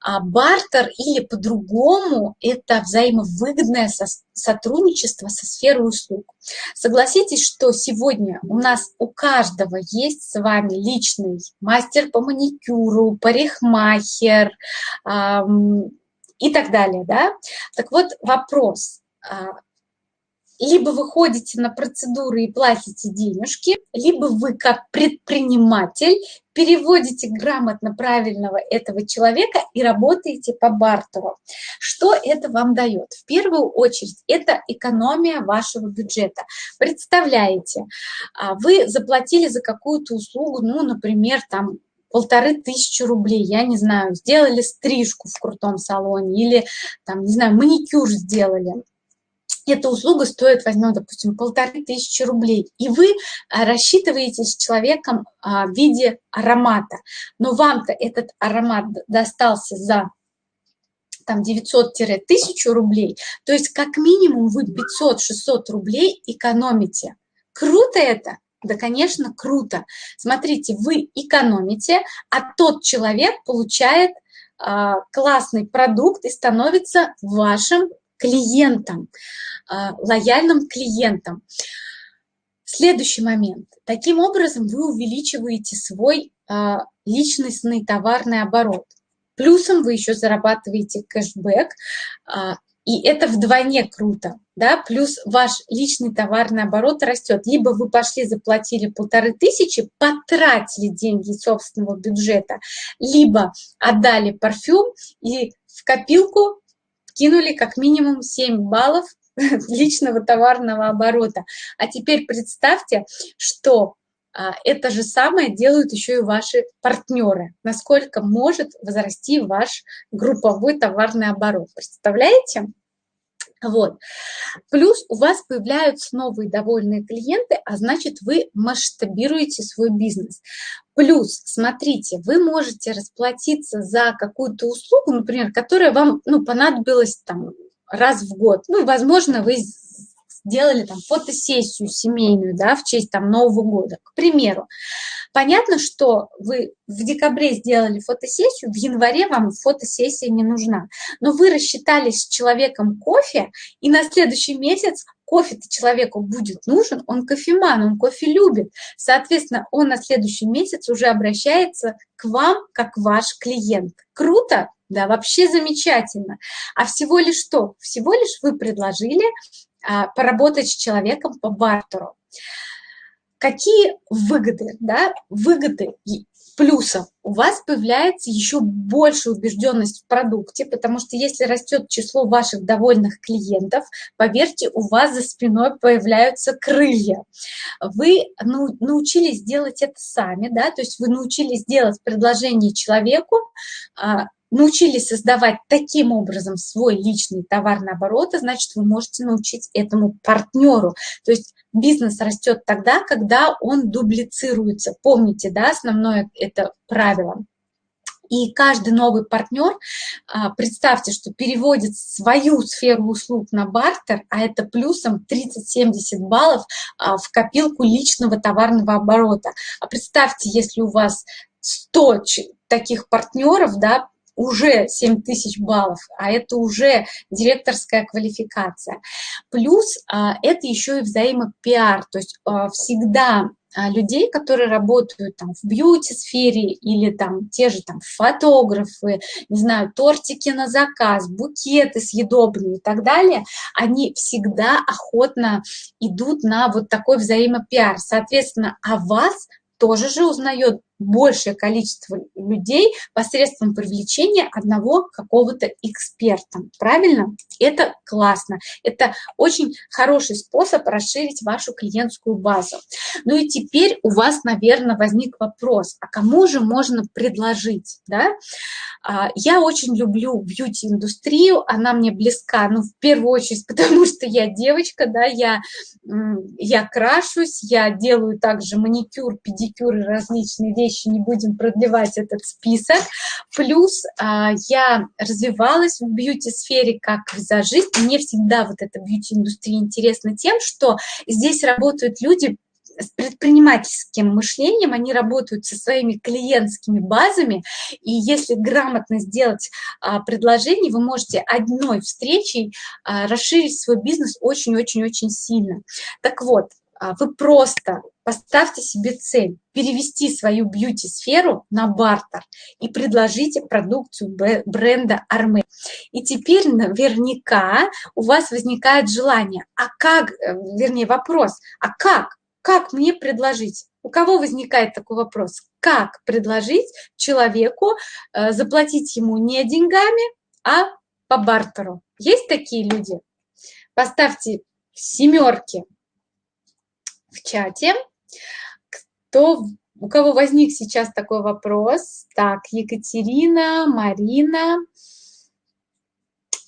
А, бартер или по-другому это взаимовыгодное сотрудничество со сферой услуг. Согласитесь, что сегодня у нас у каждого есть с вами личный мастер по маникюру, парикмахер и так далее. Да? Так вот вопрос, а, либо вы ходите на процедуры и платите денежки, либо вы как предприниматель переводите грамотно правильного этого человека и работаете по бартеру. Что это вам дает? В первую очередь это экономия вашего бюджета. Представляете, а, вы заплатили за какую-то услугу, ну, например, там полторы тысячи рублей, я не знаю, сделали стрижку в крутом салоне или, там, не знаю, маникюр сделали, эта услуга стоит, возьмем, допустим, полторы тысячи рублей, и вы а, рассчитываете с человеком а, в виде аромата, но вам-то этот аромат достался за там 900-1000 рублей, то есть как минимум вы 500-600 рублей экономите. Круто это? Да, конечно, круто. Смотрите, вы экономите, а тот человек получает э, классный продукт и становится вашим клиентом. А, лояльным клиентам. Следующий момент. Таким образом вы увеличиваете свой а, личностный товарный оборот. Плюсом вы еще зарабатываете кэшбэк, и это вдвойне круто. Да? Плюс ваш личный товарный оборот растет. Либо вы пошли, заплатили полторы тысячи, потратили деньги собственного бюджета, либо отдали парфюм и в копилку подкинули как минимум 7 баллов личного товарного оборота. А теперь представьте, что это же самое делают еще и ваши партнеры. Насколько может возрасти ваш групповой товарный оборот. Представляете? Вот. Плюс у вас появляются новые довольные клиенты, а значит вы масштабируете свой бизнес. Плюс, смотрите, вы можете расплатиться за какую-то услугу, например, которая вам ну, понадобилась там, раз в год. Ну, возможно, вы сделали там фотосессию семейную, да, в честь там Нового года, к примеру. Понятно, что вы в декабре сделали фотосессию, в январе вам фотосессия не нужна, но вы рассчитались с человеком кофе, и на следующий месяц кофе-то человеку будет нужен, он кофеман, он кофе любит. Соответственно, он на следующий месяц уже обращается к вам как ваш клиент. Круто? Да, вообще замечательно. А всего лишь что? Всего лишь вы предложили поработать с человеком по бартеру. Какие выгоды? Да? Выгоды плюсов у вас появляется еще больше убежденность в продукте, потому что если растет число ваших довольных клиентов, поверьте, у вас за спиной появляются крылья. Вы научились делать это сами, да, то есть вы научились делать предложение человеку, а, научились создавать таким образом свой личный товарный оборот, значит, вы можете научить этому партнеру. То есть бизнес растет тогда, когда он дублицируется. Помните, да, основное это правило. И каждый новый партнер, а, представьте, что переводит свою сферу услуг на бартер, а это плюсом 30-70 баллов а, в копилку личного товарного оборота. А представьте, если у вас 100 таких партнеров, да, уже 7 тысяч баллов, а это уже директорская квалификация. Плюс а, это еще и взаимопиар, то есть а, всегда а, людей, которые работают там в бьюти-сфере или там те же там фотографы, не знаю, тортики на заказ, букеты съедобные и так далее, они всегда охотно идут на вот такой взаимопиар. Соответственно, о вас тоже же узнает большее количество людей посредством привлечения одного какого-то эксперта. Правильно? Это классно. Это очень хороший способ расширить вашу клиентскую базу. Ну и теперь у вас, наверное, возник вопрос, а кому же можно предложить? Да? А, я очень люблю бьюти-индустрию, она мне близка, ну, в первую очередь, потому что я девочка, да, я, я крашусь, я делаю также маникюр, педикюр и различные вещи, вещи, не будем продлевать этот список. Плюс а, я развивалась в бьюти-сфере как визажист. Мне всегда вот эта бьюти-индустрия интересна тем, что здесь работают люди, с предпринимательским мышлением, они работают со своими клиентскими базами, и если грамотно сделать а, предложение, вы можете одной встречей а, расширить свой бизнес очень-очень-очень сильно. Так вот, а, вы просто поставьте себе цель перевести свою бьюти-сферу на бартер и предложите продукцию бренда Арме. И теперь наверняка у вас возникает желание, а как, э, вернее вопрос, а как, как мне предложить? У кого возникает такой вопрос? Как предложить человеку э, заплатить ему не деньгами, а по бартеру? Есть такие люди? Поставьте семерки в чате. Кто, у кого возник сейчас такой вопрос? Так, Екатерина, Марина.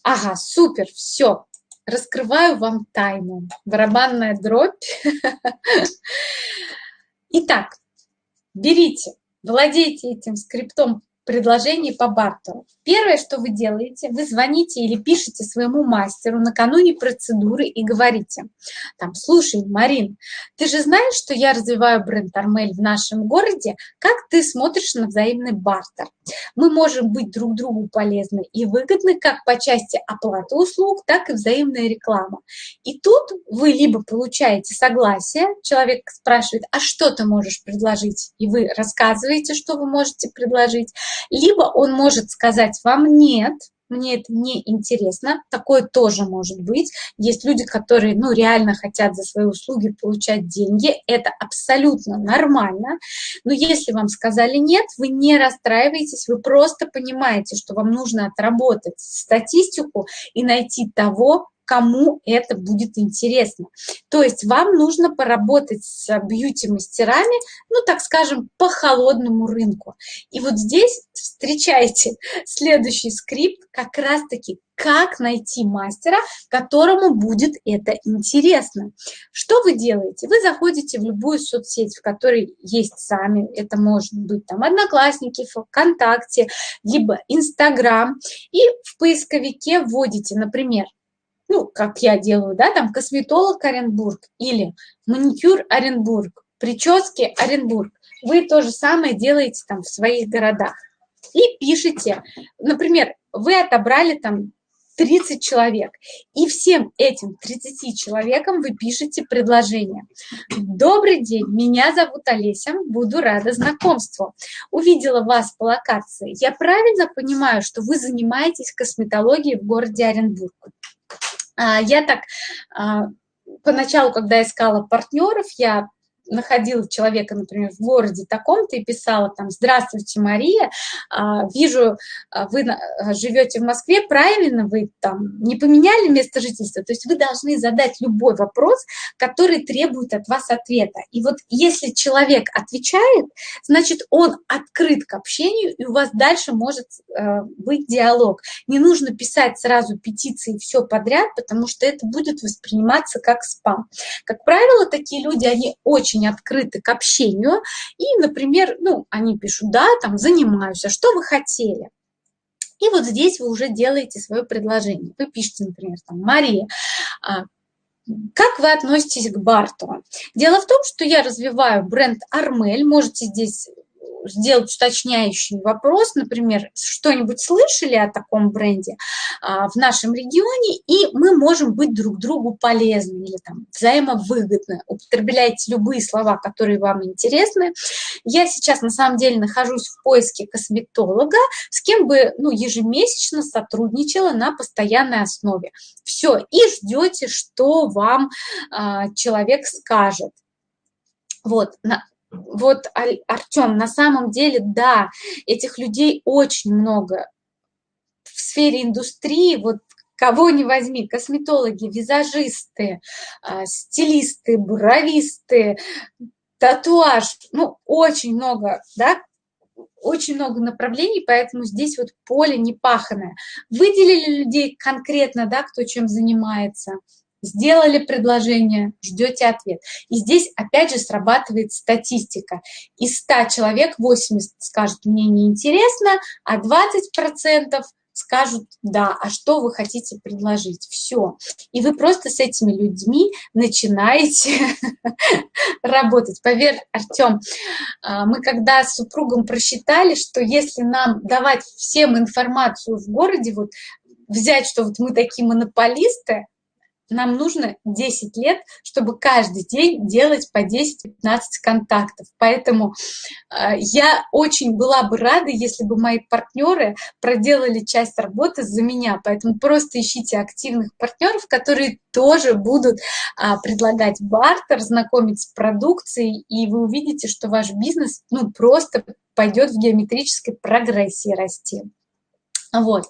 Ага, супер, все. Раскрываю вам тайну. Барабанная дробь. Итак, берите, владейте этим скриптом предложений по бартеру. Первое, что вы делаете, вы звоните или пишете своему мастеру накануне процедуры и говорите, там, слушай, Марин, ты же знаешь, что я развиваю бренд Армель в нашем городе, как ты смотришь на взаимный бартер? Мы можем быть друг другу полезны и выгодны как по части оплаты услуг, так и взаимная реклама. И тут вы либо получаете согласие, человек спрашивает, а что ты можешь предложить? И вы рассказываете, что вы можете предложить, либо он может сказать вам «нет», мне это не интересно, такое тоже может быть. Есть люди, которые, ну, реально хотят за свои услуги получать деньги, это абсолютно нормально, но если вам сказали нет, вы не расстраиваетесь, вы просто понимаете, что вам нужно отработать статистику и найти того, кому это будет интересно. То есть вам нужно поработать с бьюти-мастерами, ну, так скажем, по холодному рынку. И вот здесь встречайте следующий скрипт, как раз-таки как найти мастера, которому будет это интересно. Что вы делаете? Вы заходите в любую соцсеть, в которой есть сами, это может быть там Одноклассники, ВКонтакте, либо Инстаграм, и в поисковике вводите, например, ну, как я делаю, да, там косметолог Оренбург или маникюр Оренбург, прически Оренбург. Вы то же самое делаете там в своих городах. И пишите, например, вы отобрали там 30 человек. И всем этим 30 человекам вы пишете предложение. Добрый день, меня зовут Олеся, буду рада знакомству. Увидела вас по локации. Я правильно понимаю, что вы занимаетесь косметологией в городе Оренбург? А, я так а, поначалу, когда искала партнеров, я находила человека, например, в городе таком-то и писала там «Здравствуйте, Мария, а, вижу, а, вы а, живете в Москве, правильно вы там не поменяли место жительства?» То есть вы должны задать любой вопрос, который требует от вас ответа. И вот если человек отвечает, значит, он открыт к общению, и у вас дальше может быть диалог. Не нужно писать сразу петиции все подряд, потому что это будет восприниматься как спам. Как правило, такие люди, они очень очень открыты к общению, и, например, ну, они пишут, да, там, занимаюсь, а что вы хотели? И вот здесь вы уже делаете свое предложение. Вы пишете, например, там, Мария, а, как вы относитесь к Барту? Дело в том, что я развиваю бренд Армель, можете здесь сделать уточняющий вопрос, например, что-нибудь слышали о таком бренде а, в нашем регионе, и мы можем быть друг другу полезны или там взаимовыгодны. Употребляйте любые слова, которые вам интересны. Я сейчас на самом деле нахожусь в поиске косметолога, с кем бы ну, ежемесячно сотрудничала на постоянной основе. Все, и ждете, что вам а, человек скажет. Вот, вот, Артем, на самом деле, да, этих людей очень много в сфере индустрии, вот кого не возьми, косметологи, визажисты, а, стилисты, бровисты, татуаж, ну, очень много, да, очень много направлений, поэтому здесь вот поле не паханое. Выделили людей конкретно, да, кто чем занимается – Сделали предложение, ждете ответ. И здесь опять же срабатывает статистика. Из 100 человек 80 скажут, мне неинтересно, а 20% скажут, да, а что вы хотите предложить? Все. И вы просто с этими людьми начинаете работать. Поверь, Артем, а, мы когда с супругом просчитали, что если нам давать всем информацию в городе, вот взять, что вот мы такие монополисты, нам нужно 10 лет, чтобы каждый день делать по 10-15 контактов. Поэтому э, я очень была бы рада, если бы мои партнеры проделали часть работы за меня. Поэтому просто ищите активных партнеров, которые тоже будут э, предлагать бартер, знакомить с продукцией, и вы увидите, что ваш бизнес ну, просто пойдет в геометрической прогрессии расти. Вот.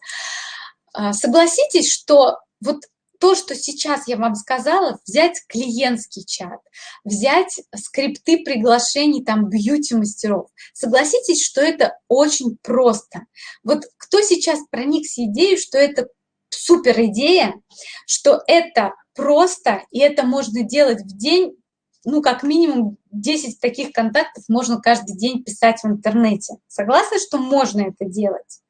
А, согласитесь, что вот то, что сейчас я вам сказала, взять клиентский чат, взять скрипты приглашений там бьюти-мастеров. Согласитесь, что это очень просто. Вот кто сейчас проникся идеей, что это супер идея, что это просто, и это можно делать в день, ну, как минимум 10 таких контактов можно каждый день писать в интернете. Согласны, что можно это делать?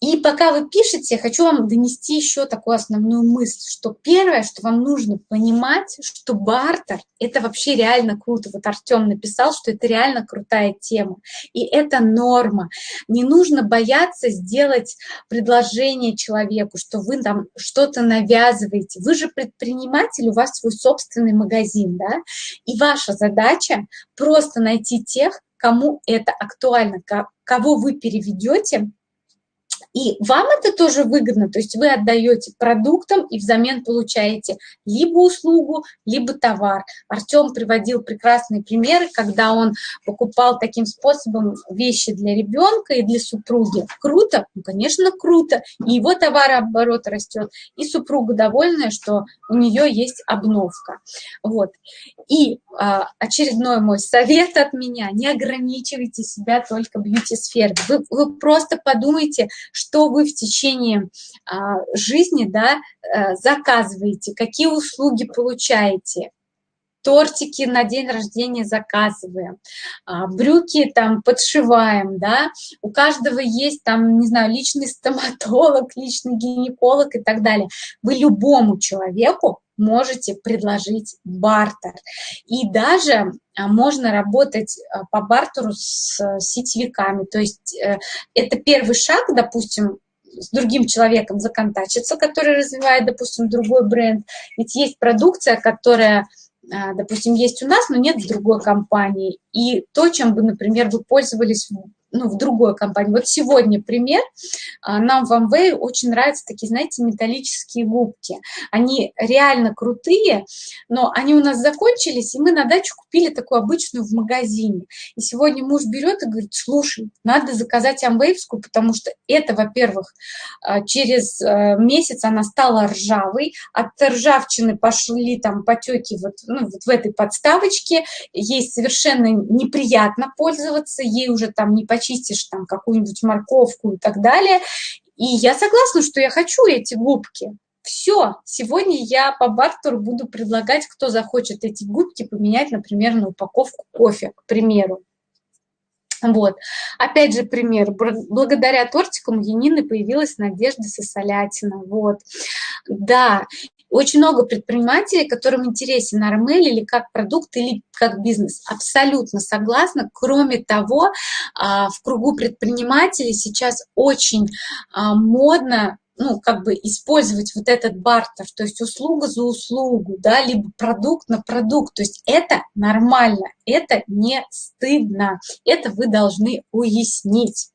И пока вы пишете, хочу вам донести еще такую основную мысль, что первое, что вам нужно понимать, что бартер – это вообще реально круто. Вот Артем написал, что это реально крутая тема. И это норма. Не нужно бояться сделать предложение человеку, что вы там что-то навязываете. Вы же предприниматель, у вас свой собственный магазин, да? И ваша задача просто найти тех, кому это актуально, кого вы переведете И вам это тоже выгодно, то есть вы отдаете продуктам и взамен получаете либо услугу, либо товар. Артем приводил прекрасные примеры, когда он покупал таким способом вещи для ребенка и для супруги. Круто? Ну, конечно, круто. И его товарооборот растет, и супруга довольная, что у нее есть обновка. Вот. И а, очередной мой совет от меня, не ограничивайте себя только бьюти-сферой. Вы, вы просто подумайте, что вы в течение а, жизни да, а, заказываете, какие услуги получаете. Тортики на день рождения заказываем, а, брюки там подшиваем, да, у каждого есть там, не знаю, личный стоматолог, личный гинеколог и так далее. Вы любому человеку можете предложить бартер. И даже а, можно работать а, по бартеру с сетевиками. То есть э, это первый шаг, допустим, с другим человеком законтачиться, который развивает, допустим, другой бренд. Ведь есть продукция, которая а, допустим, есть у нас, но нет в другой компании. И то, чем бы, например, вы пользовались ну, в другой компании. Вот сегодня пример. А, нам в Amway очень нравятся такие, знаете, металлические губки. Они реально крутые, но они у нас закончились, и мы на дачу купили такую обычную в магазине. И сегодня муж берет и говорит, слушай, надо заказать амвейвскую, потому что это, во-первых, а, через а, месяц она стала ржавой, от ржавчины пошли там потеки вот, ну, вот в этой подставочке, ей совершенно неприятно пользоваться, ей уже там не почти почистишь там какую-нибудь морковку и так далее. И я согласна, что я хочу эти губки. Все, сегодня я по бартеру буду предлагать, кто захочет эти губки поменять, например, на упаковку кофе, к примеру. Вот. Опять же пример. Благодаря тортикам Янины появилась Надежда Сосолятина. Вот. Да, очень много предпринимателей, которым интересен Армель или как продукт, или как бизнес. Абсолютно согласна. Кроме того, а, в кругу предпринимателей сейчас очень а, модно ну, как бы использовать вот этот бартер, то есть услуга за услугу, да, либо продукт на продукт, то есть это нормально, это не стыдно, это вы должны уяснить.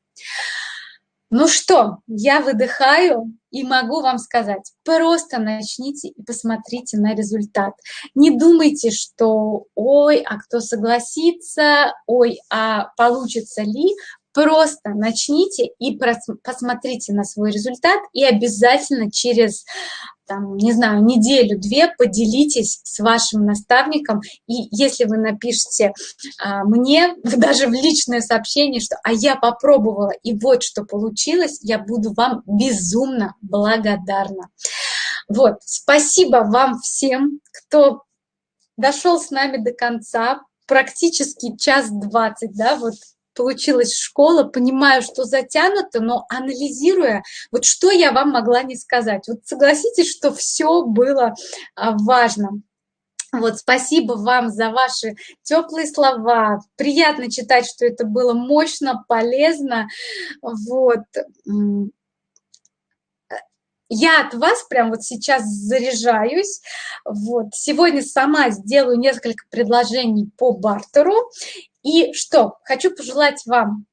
Ну что, я выдыхаю и могу вам сказать, просто начните и посмотрите на результат. Не думайте, что ой, а кто согласится, ой, а получится ли. Просто начните и посмотрите на свой результат и обязательно через там, не знаю, неделю-две поделитесь с вашим наставником, и если вы напишите а, мне даже в личное сообщение, что «а я попробовала, и вот что получилось», я буду вам безумно благодарна. Вот, спасибо вам всем, кто дошел с нами до конца, практически час двадцать, да, вот получилась школа, понимаю, что затянуто, но анализируя, вот что я вам могла не сказать. Вот согласитесь, что все было а, важно. Вот, спасибо вам за ваши теплые слова. Приятно читать, что это было мощно, полезно. Вот. Я от вас прям вот сейчас заряжаюсь. Вот. Сегодня сама сделаю несколько предложений по бартеру. И что? Хочу пожелать вам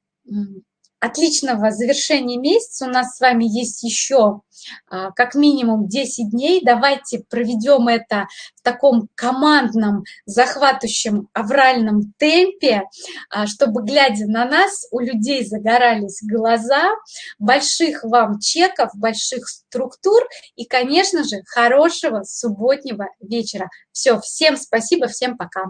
отличного завершения месяца. У нас с вами есть еще а, как минимум 10 дней. Давайте проведем это в таком командном, захватывающем авральном темпе, а, чтобы, глядя на нас, у людей загорались глаза. Больших вам чеков, больших структур и, конечно же, хорошего субботнего вечера. Все, всем спасибо, всем пока.